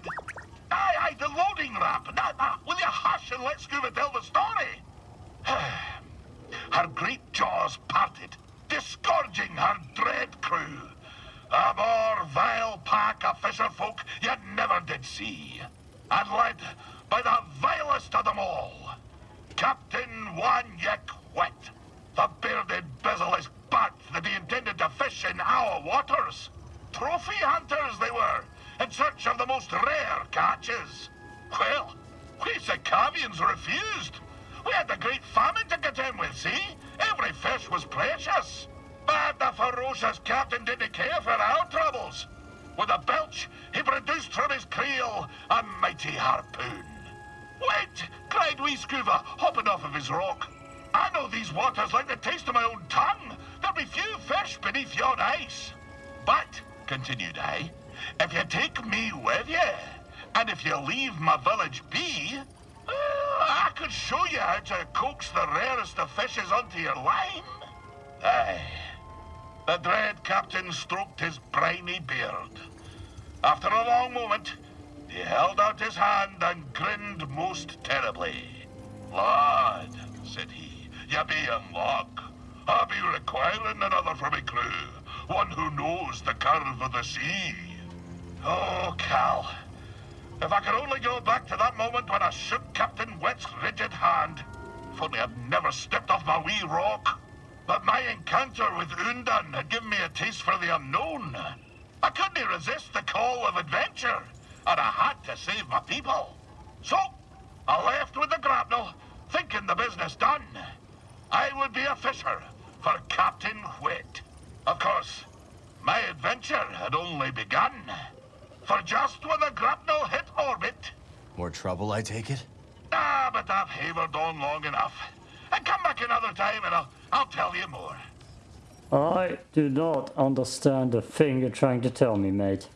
Aye, aye, the loading ramp. Nah, nah, will you hush and let Skoova tell the story? her great jaws parted, disgorging her dread crew. A more vile pack of fisher folk you never did see. And led by the vilest of them all, Captain Wanyek Wet. The bearded bezel-less bat that he intended to fish in our waters. Trophy hunters they were, in search of the most rare catches. Well, we Sikavians refused. We had the great famine to contend with, see? Every fish was precious. But the ferocious captain didn't care for our troubles. With a belch, he produced from his creel a mighty harpoon. Wait! cried wee Skoova, hopping off of his rock. I know these waters like the taste of my own tongue. There'll be few fish beneath yon ice. But, continued I, if you take me with you, and if you leave my village be, uh, I could show you how to coax the rarest of fishes onto your line. Aye. The dread captain stroked his briny beard. After a long moment, he held out his hand and grinned most terribly. Lord, said he, you be in luck. I'll be requiring another for my crew, one who knows the curve of the sea. Oh, Cal, if I could only go back to that moment when I shook Captain Wet's rigid hand. If only I'd never stepped off my wee rock. But my encounter with Undan had given me a taste for the unknown. I couldn't resist the call of adventure, and I had to save my people. So, I left with the grapnel, thinking the business done. I would be a fisher for Captain Whit. Of course, my adventure had only begun. For just when the grapnel hit orbit... More trouble, I take it? Ah, but I've havered on long enough. And come back another time and I'll, I'll tell you more. I do not understand the thing you're trying to tell me, mate.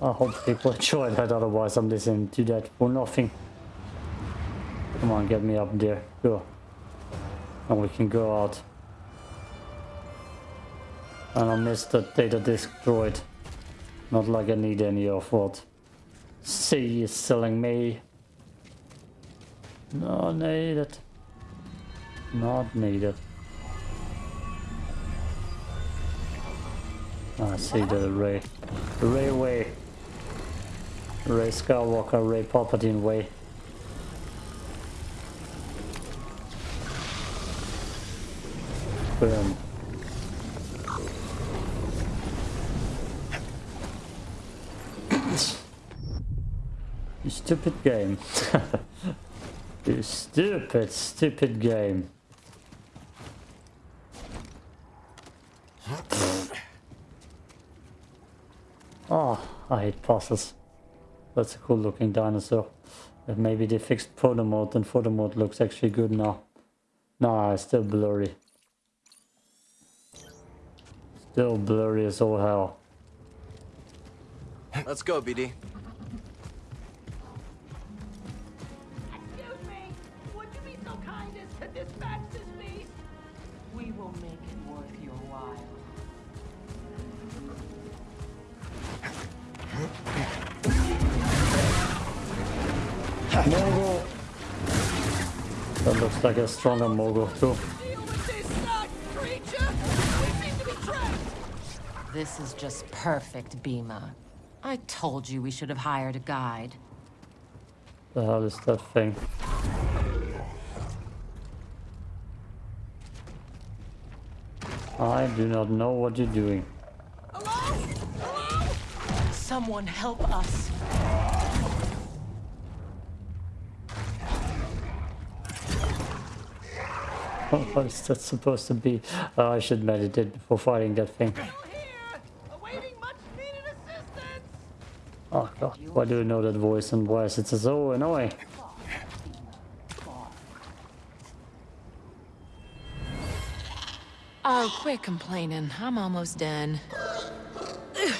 I hope people enjoy that, otherwise I'm listening to that for nothing. Come on, get me up there. Go. And we can go out. And I missed the data disk droid. Not like I need any of what C is selling me. Not needed. Not needed. I see the Ray. Ray way. Rey Skywalker, Rey Palpatine way. Boom. You stupid game. you stupid, stupid game. Oh, I hate puzzles. That's a cool looking dinosaur. But maybe they fixed photo mode and photo mode looks actually good now. Nah, it's still blurry. Still blurry as all hell. Let's go, BD. It's like a stronger mogul too. This is just perfect, Bima. I told you we should have hired a guide. The hell is that thing? I do not know what you're doing. Hello? Hello? Someone help us. What is that supposed to be? Uh, I should meditate before fighting that thing. Oh god, why do you know that voice and why is it so annoying? Oh, quit complaining. I'm almost done.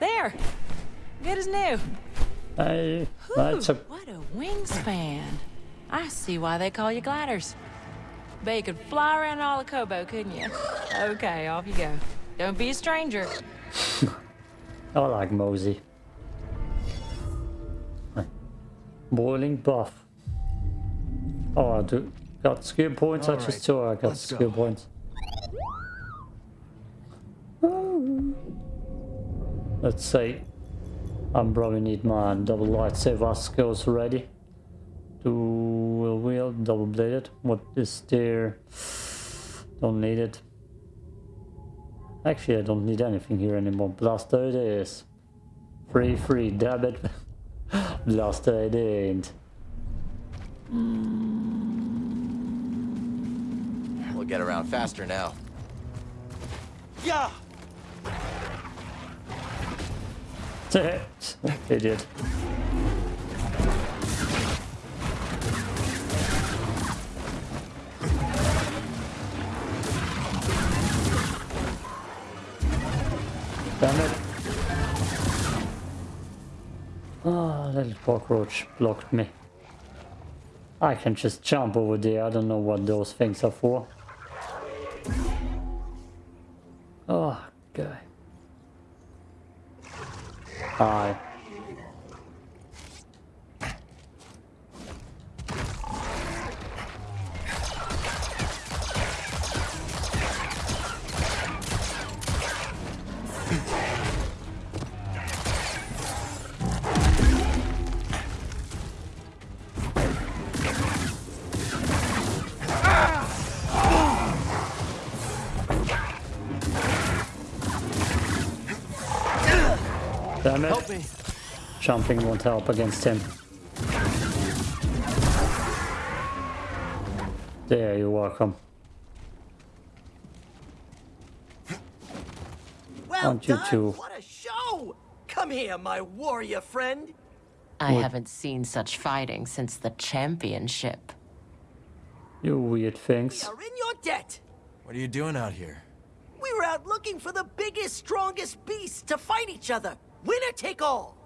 there. Good as new. Hey, that's a What a wingspan. I see why they call you gliders. Bet you could fly around all of Koboh, couldn't you? Okay, off you go. Don't be a stranger. I like Mosey. Boiling buff. Oh, I do got skill points. I All just right, saw I got let's skill go. points. Let's see. I am probably need my double lightsaber skills ready. Dual wheel, double bladed. What is there? Don't need it. Actually, I don't need anything here anymore. Blaster it is. Free, free, dab it. Blaster it ain't. We'll get around faster now. Yeah. Idiot. Damn it. Ah, little cockroach blocked me. I can just jump over there. I don't know what those things are for. Oh, okay. Hi. Jumping won't help against him. There, you're welcome. Well Aren't you done. too? What a show! Come here, my warrior friend. I What? haven't seen such fighting since the championship. You weird things. Are in your debt. What are you doing out here? We were out looking for the biggest, strongest beasts to fight each other. Winner take all.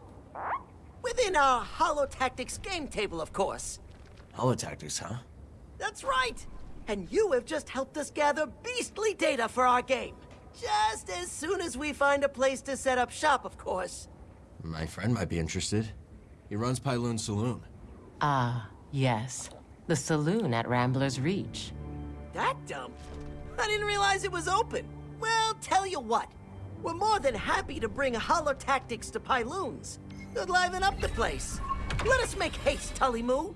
Within our Holotactics game table, of course. Holotactics, huh? That's right. And you have just helped us gather beastly data for our game. Just as soon as we find a place to set up shop, of course. My friend might be interested. He runs Pyloon Saloon. Ah, yes. The saloon at Rambler's Reach. That dump? I didn't realize it was open. Well, tell you what. We're more than happy to bring Holotactics to Pyloons. Could liven up the place. Let us make haste, Tully Moo.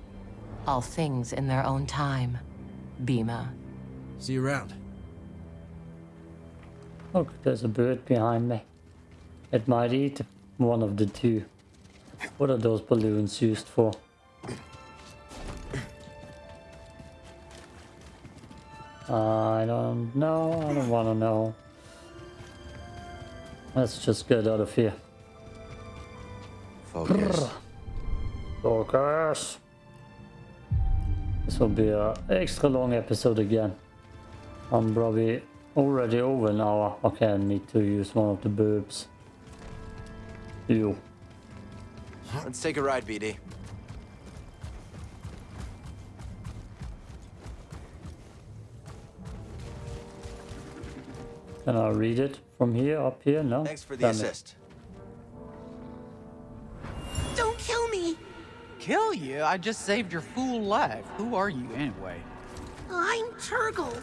All things in their own time. Bima. See you around. Look, there's a bird behind me. It might eat one of the two. What are those balloons used for? I don't know. I don't want to know. Let's just get out of here. Focus. Focus. This will be an extra long episode again. I'm probably already over an hour. Okay, I need to use one of the boobs. You. Let's take a ride, BD. Can I read it from here, up here? No? Thanks for the Damn assist. Don't Kill you? I just saved your fool life. Who are you anyway? I'm Turgle.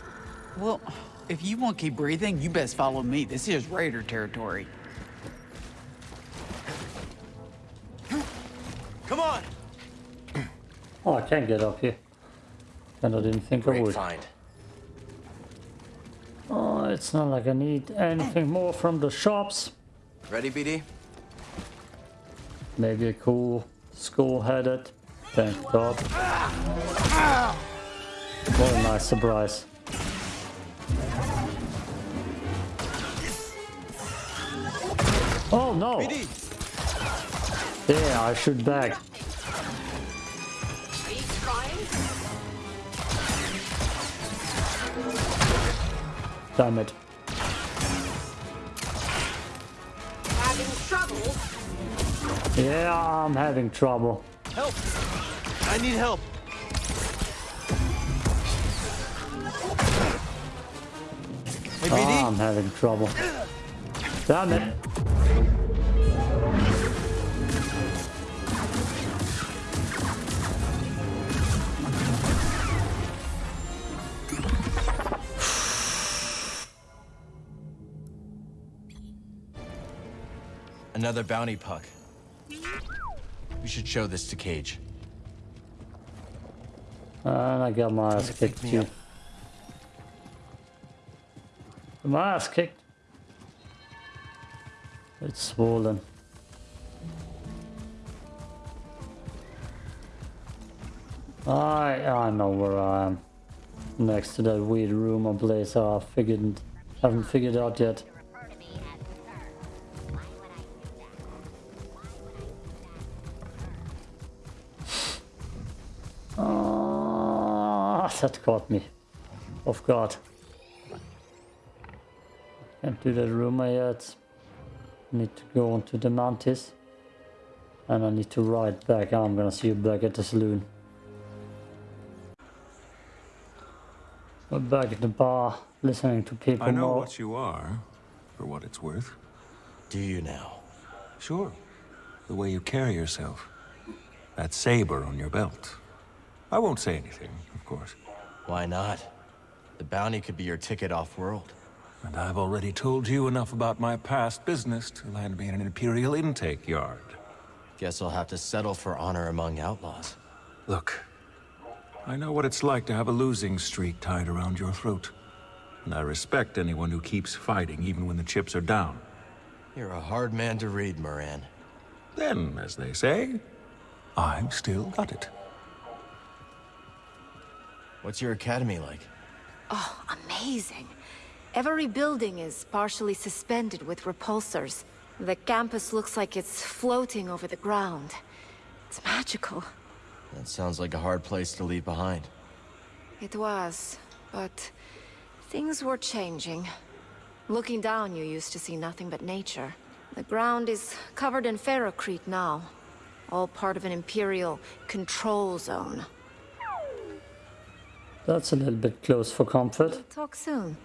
Well, if you want to keep breathing, you best follow me. This is Raider territory. Come on! Oh, I can't get up here. And I didn't think I Great would. find. Oh, it's not like I need anything more from the shops. Ready, BD? Maybe a cool skull headed. Thank God. What a nice surprise. Oh no! Yeah, I shoot back. Damn it. Yeah, I'm having trouble. Help! I need help. Hey, BD? I'm having trouble. Damn it. Another bounty puck. We should show this to Caij. And I got my ass kicked too. My ass kicked. It's swollen. I I know where I am. Next to that weird room or place I figured haven't figured out yet. Ah, that caught me off guard. Can't do that rumor yet. Need to go on to the Mantis. And I need to ride back. I'm gonna see you back at the saloon. We're back at the bar, listening to people I know more. what you are, for what it's worth. Do you now? Sure. The way you carry yourself. That saber on your belt. I won't say anything, of course. Why not? The bounty could be your ticket off-world. And I've already told you enough about my past business to land me in an Imperial intake yard. Guess I'll have to settle for honor among outlaws. Look, I know what it's like to have a losing streak tied around your throat. And I respect anyone who keeps fighting even when the chips are down. You're a hard man to read, Moran. Then, as they say, I've still got it. What's your academy like? Oh, amazing. Every building is partially suspended with repulsors. The campus looks like it's floating over the ground. It's magical. That sounds like a hard place to leave behind. It was, but things were changing. Looking down, you used to see nothing but nature. The ground is covered in ferrocrete now. All part of an Imperial control zone. That's a little bit close for comfort. Talk soon.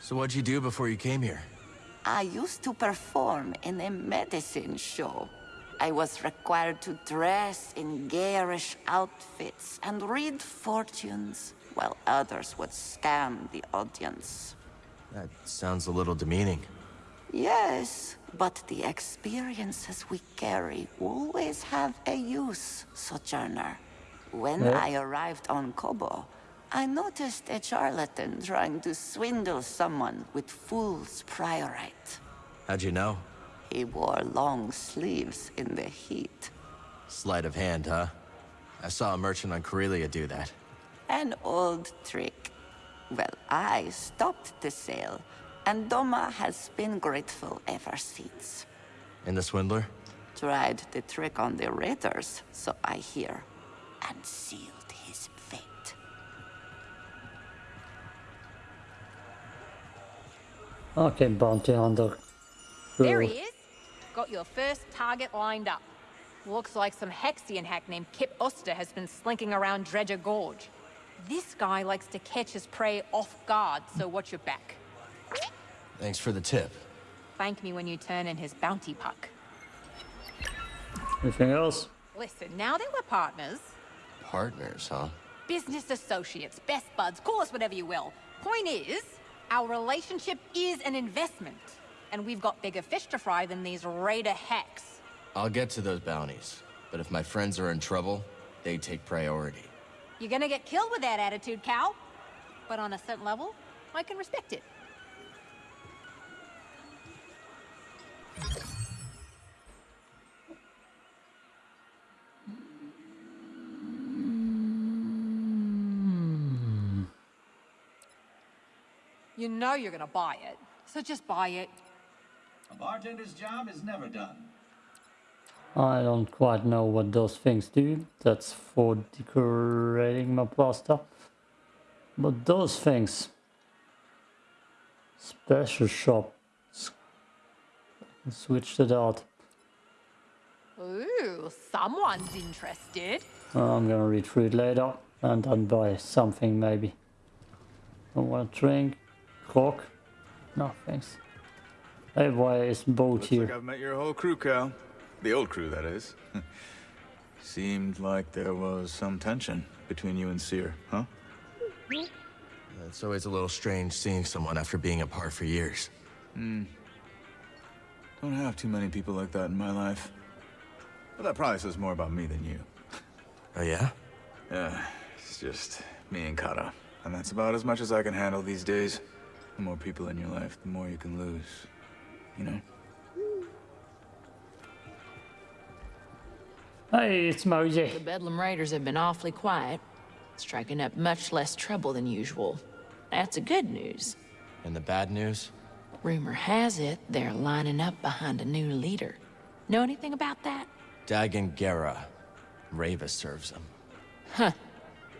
So what'd you do before you came here? I used to perform in a medicine show. I was required to dress in garish outfits and read fortunes, while others would scam the audience. That sounds a little demeaning. Yes, but the experiences we carry always have a use, Sojourner. When Yeah. I arrived on Koboh, I noticed a charlatan trying to swindle someone with fool's priorite. How'd you know? He wore long sleeves in the heat. Sleight of hand, huh? I saw a merchant on Corellia do that. An old trick. Well, I stopped the sale, and Doma has been grateful ever since. And the swindler? Tried the trick on the raiders, so I hear, and sealed his fate. Okay, bounty hunter. There he is. Got your first target lined up. Looks like some Haxion hack named Kip Oster has been slinking around Dredger Gorge. This guy likes to catch his prey off guard, so watch your back. Thanks for the tip. Thank me when you turn in his bounty puck. Anything else? Listen, now that we're partners, Partners, huh? business associates, best buds, call us whatever you will. Point is, our relationship is an investment. And we've got bigger fish to fry than these raider hacks. I'll get to those bounties. But if my friends are in trouble, they take priority. You're gonna get killed with that attitude, Cal. but on a certain level, I can respect it. You know you're gonna buy it, so just buy it. A bartender's job is never done. I don't quite know what those things do. That's for decorating my plaster. But those things... Special shop. Switched it out. Ooh, someone's interested. I'm gonna read through it later and then buy something maybe. I want to drink. Cock? No, thanks. Hey, why is boat Looks here? like I've met your whole crew, Cal. The old crew, that is. Seemed like there was some tension between you and Cere, huh? It's always a little strange seeing someone after being apart for years. Hmm. Don't have too many people like that in my life. But that probably says more about me than you. Oh, yeah? Yeah, it's just me and Kata. And that's about as much as I can handle these days. The more people in your life, the more you can lose. You know? Hey, it's Mosey. The Bedlam Raiders have been awfully quiet, striking up much less trouble than usual. That's the good news. And the bad news? Rumor has it they're lining up behind a new leader. Know anything about that? Dagan Gera. Rayvis serves him. Huh.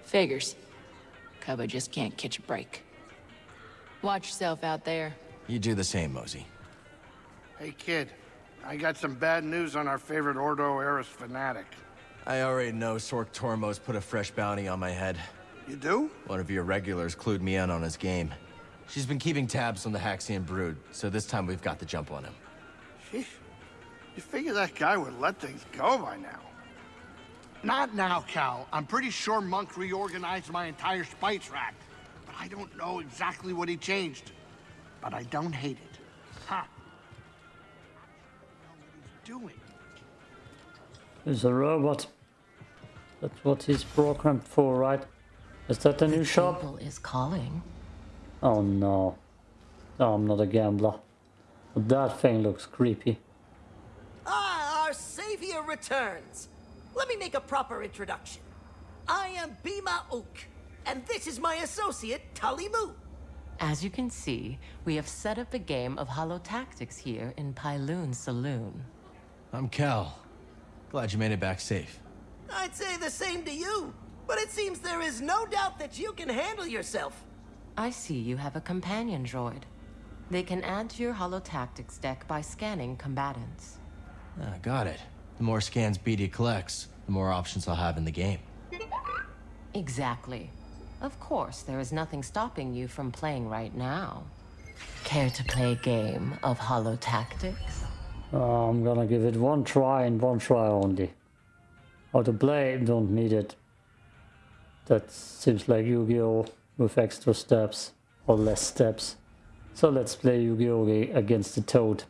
Figures. Koboh just can't catch a break. Watch yourself out there. You do the same, Mosey. Hey, kid. I got some bad news on our favorite Ordo Eris fanatic. I already know Sork Tormos put a fresh bounty on my head. You do? One of your regulars clued me in on his game. She's been keeping tabs on the Haxion brood, so this time we've got the jump on him. Sheesh. You figure that guy would let things go by now. Not now, Cal. I'm pretty sure Monk reorganized my entire spice rack. But I don't know exactly what he changed. But I don't hate it. Ha! Doing. He's a robot. That's what he's programmed for, right? Is that the new shop? Is calling. Oh no. No, I'm not a gambler. But that thing looks creepy. Ah, our savior returns. Let me make a proper introduction. I am Bima Ook, and this is my associate, Tully Moo. As you can see, we have set up a game of Holotactics here in Pyloon Saloon. I'm Cal. Glad you made it back safe. I'd say the same to you, but it seems there is no doubt that you can handle yourself. I see you have a companion droid. They can add to your Holotactics deck by scanning combatants. Ah, got it. The more scans BD collects, the more options I'll have in the game. Exactly. Of course, there is nothing stopping you from playing right now. Care to play a game of Holotactics? Uh, I'm gonna give it one try and one try only. How to play, don't need it. That seems like Yu-Gi-Oh! with extra steps, or less steps. So let's play Yu-Gi-Oh! against the Toad.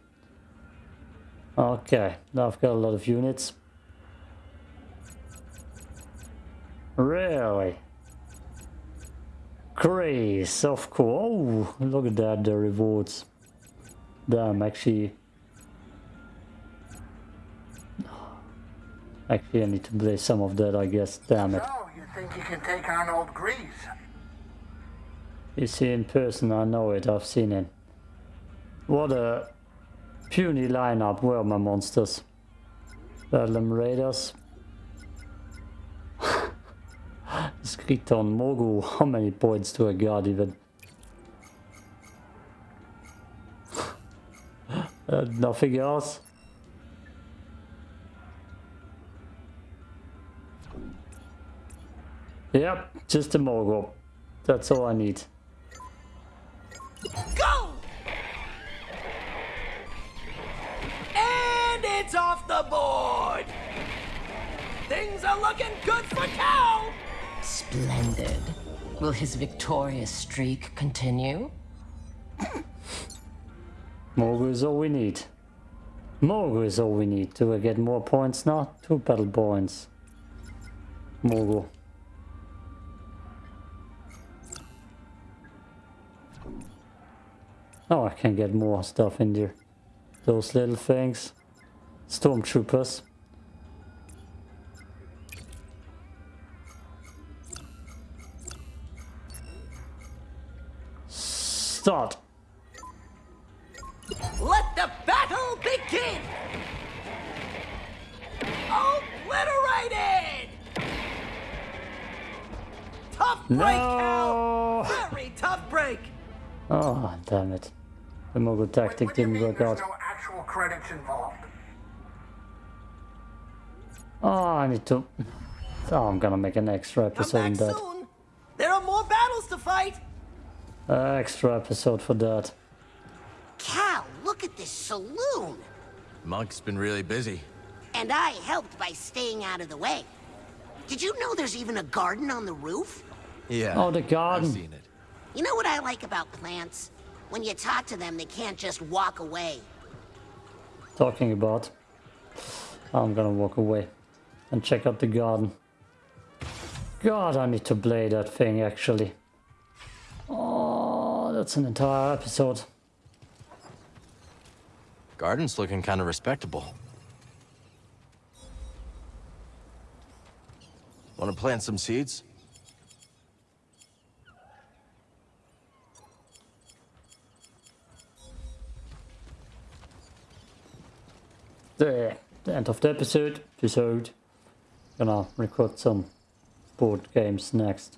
Okay, now I've got a lot of units. Really? Grace, of course. Oh, look at that, the rewards. Damn, actually... Actually, I need to play some of that, I guess. Damn it. So, you think you can take on old Grease? You see in person, I know it, I've seen it. What a puny lineup were my monsters. Bedlam Raiders. Skriton, Mogu, how many points do I got even? uh, nothing else? Yep, just a Mogu. That's all I need. Go! And it's off the board! Things are looking good for Cal! Splendid. Will his victorious streak continue? Mogu is all we need. Mogu is all we need. Do get more points now? Two battle points. Mogu. Oh, I can get more stuff in there. Those little things. Stormtroopers. Start. Let the battle begin! Obliterated! Tough break, No! Cal! Very tough break! Oh, damn it. The Mogul tactic didn't work out. Actual credits involved. Oh, I need to... Oh, I'm gonna make an extra episode on that. Soon. There are more battles to fight! Uh, extra episode for that. Cal, look at this saloon. Monk's been really busy. And I helped by staying out of the way. Did you know there's even a garden on the roof? Yeah. Oh, the garden. I've seen it. You know what I like about plants? When you talk to them, they can't just walk away. Talking about. I'm gonna walk away and check out the garden. God, I need to play that thing actually. Oh, that's an entire episode. Garden's looking kind of respectable. Want to plant some seeds? There, the end of the episode. Episode. Gonna record some board games next.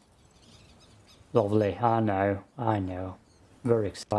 Lovely, I know, I know. Very excited.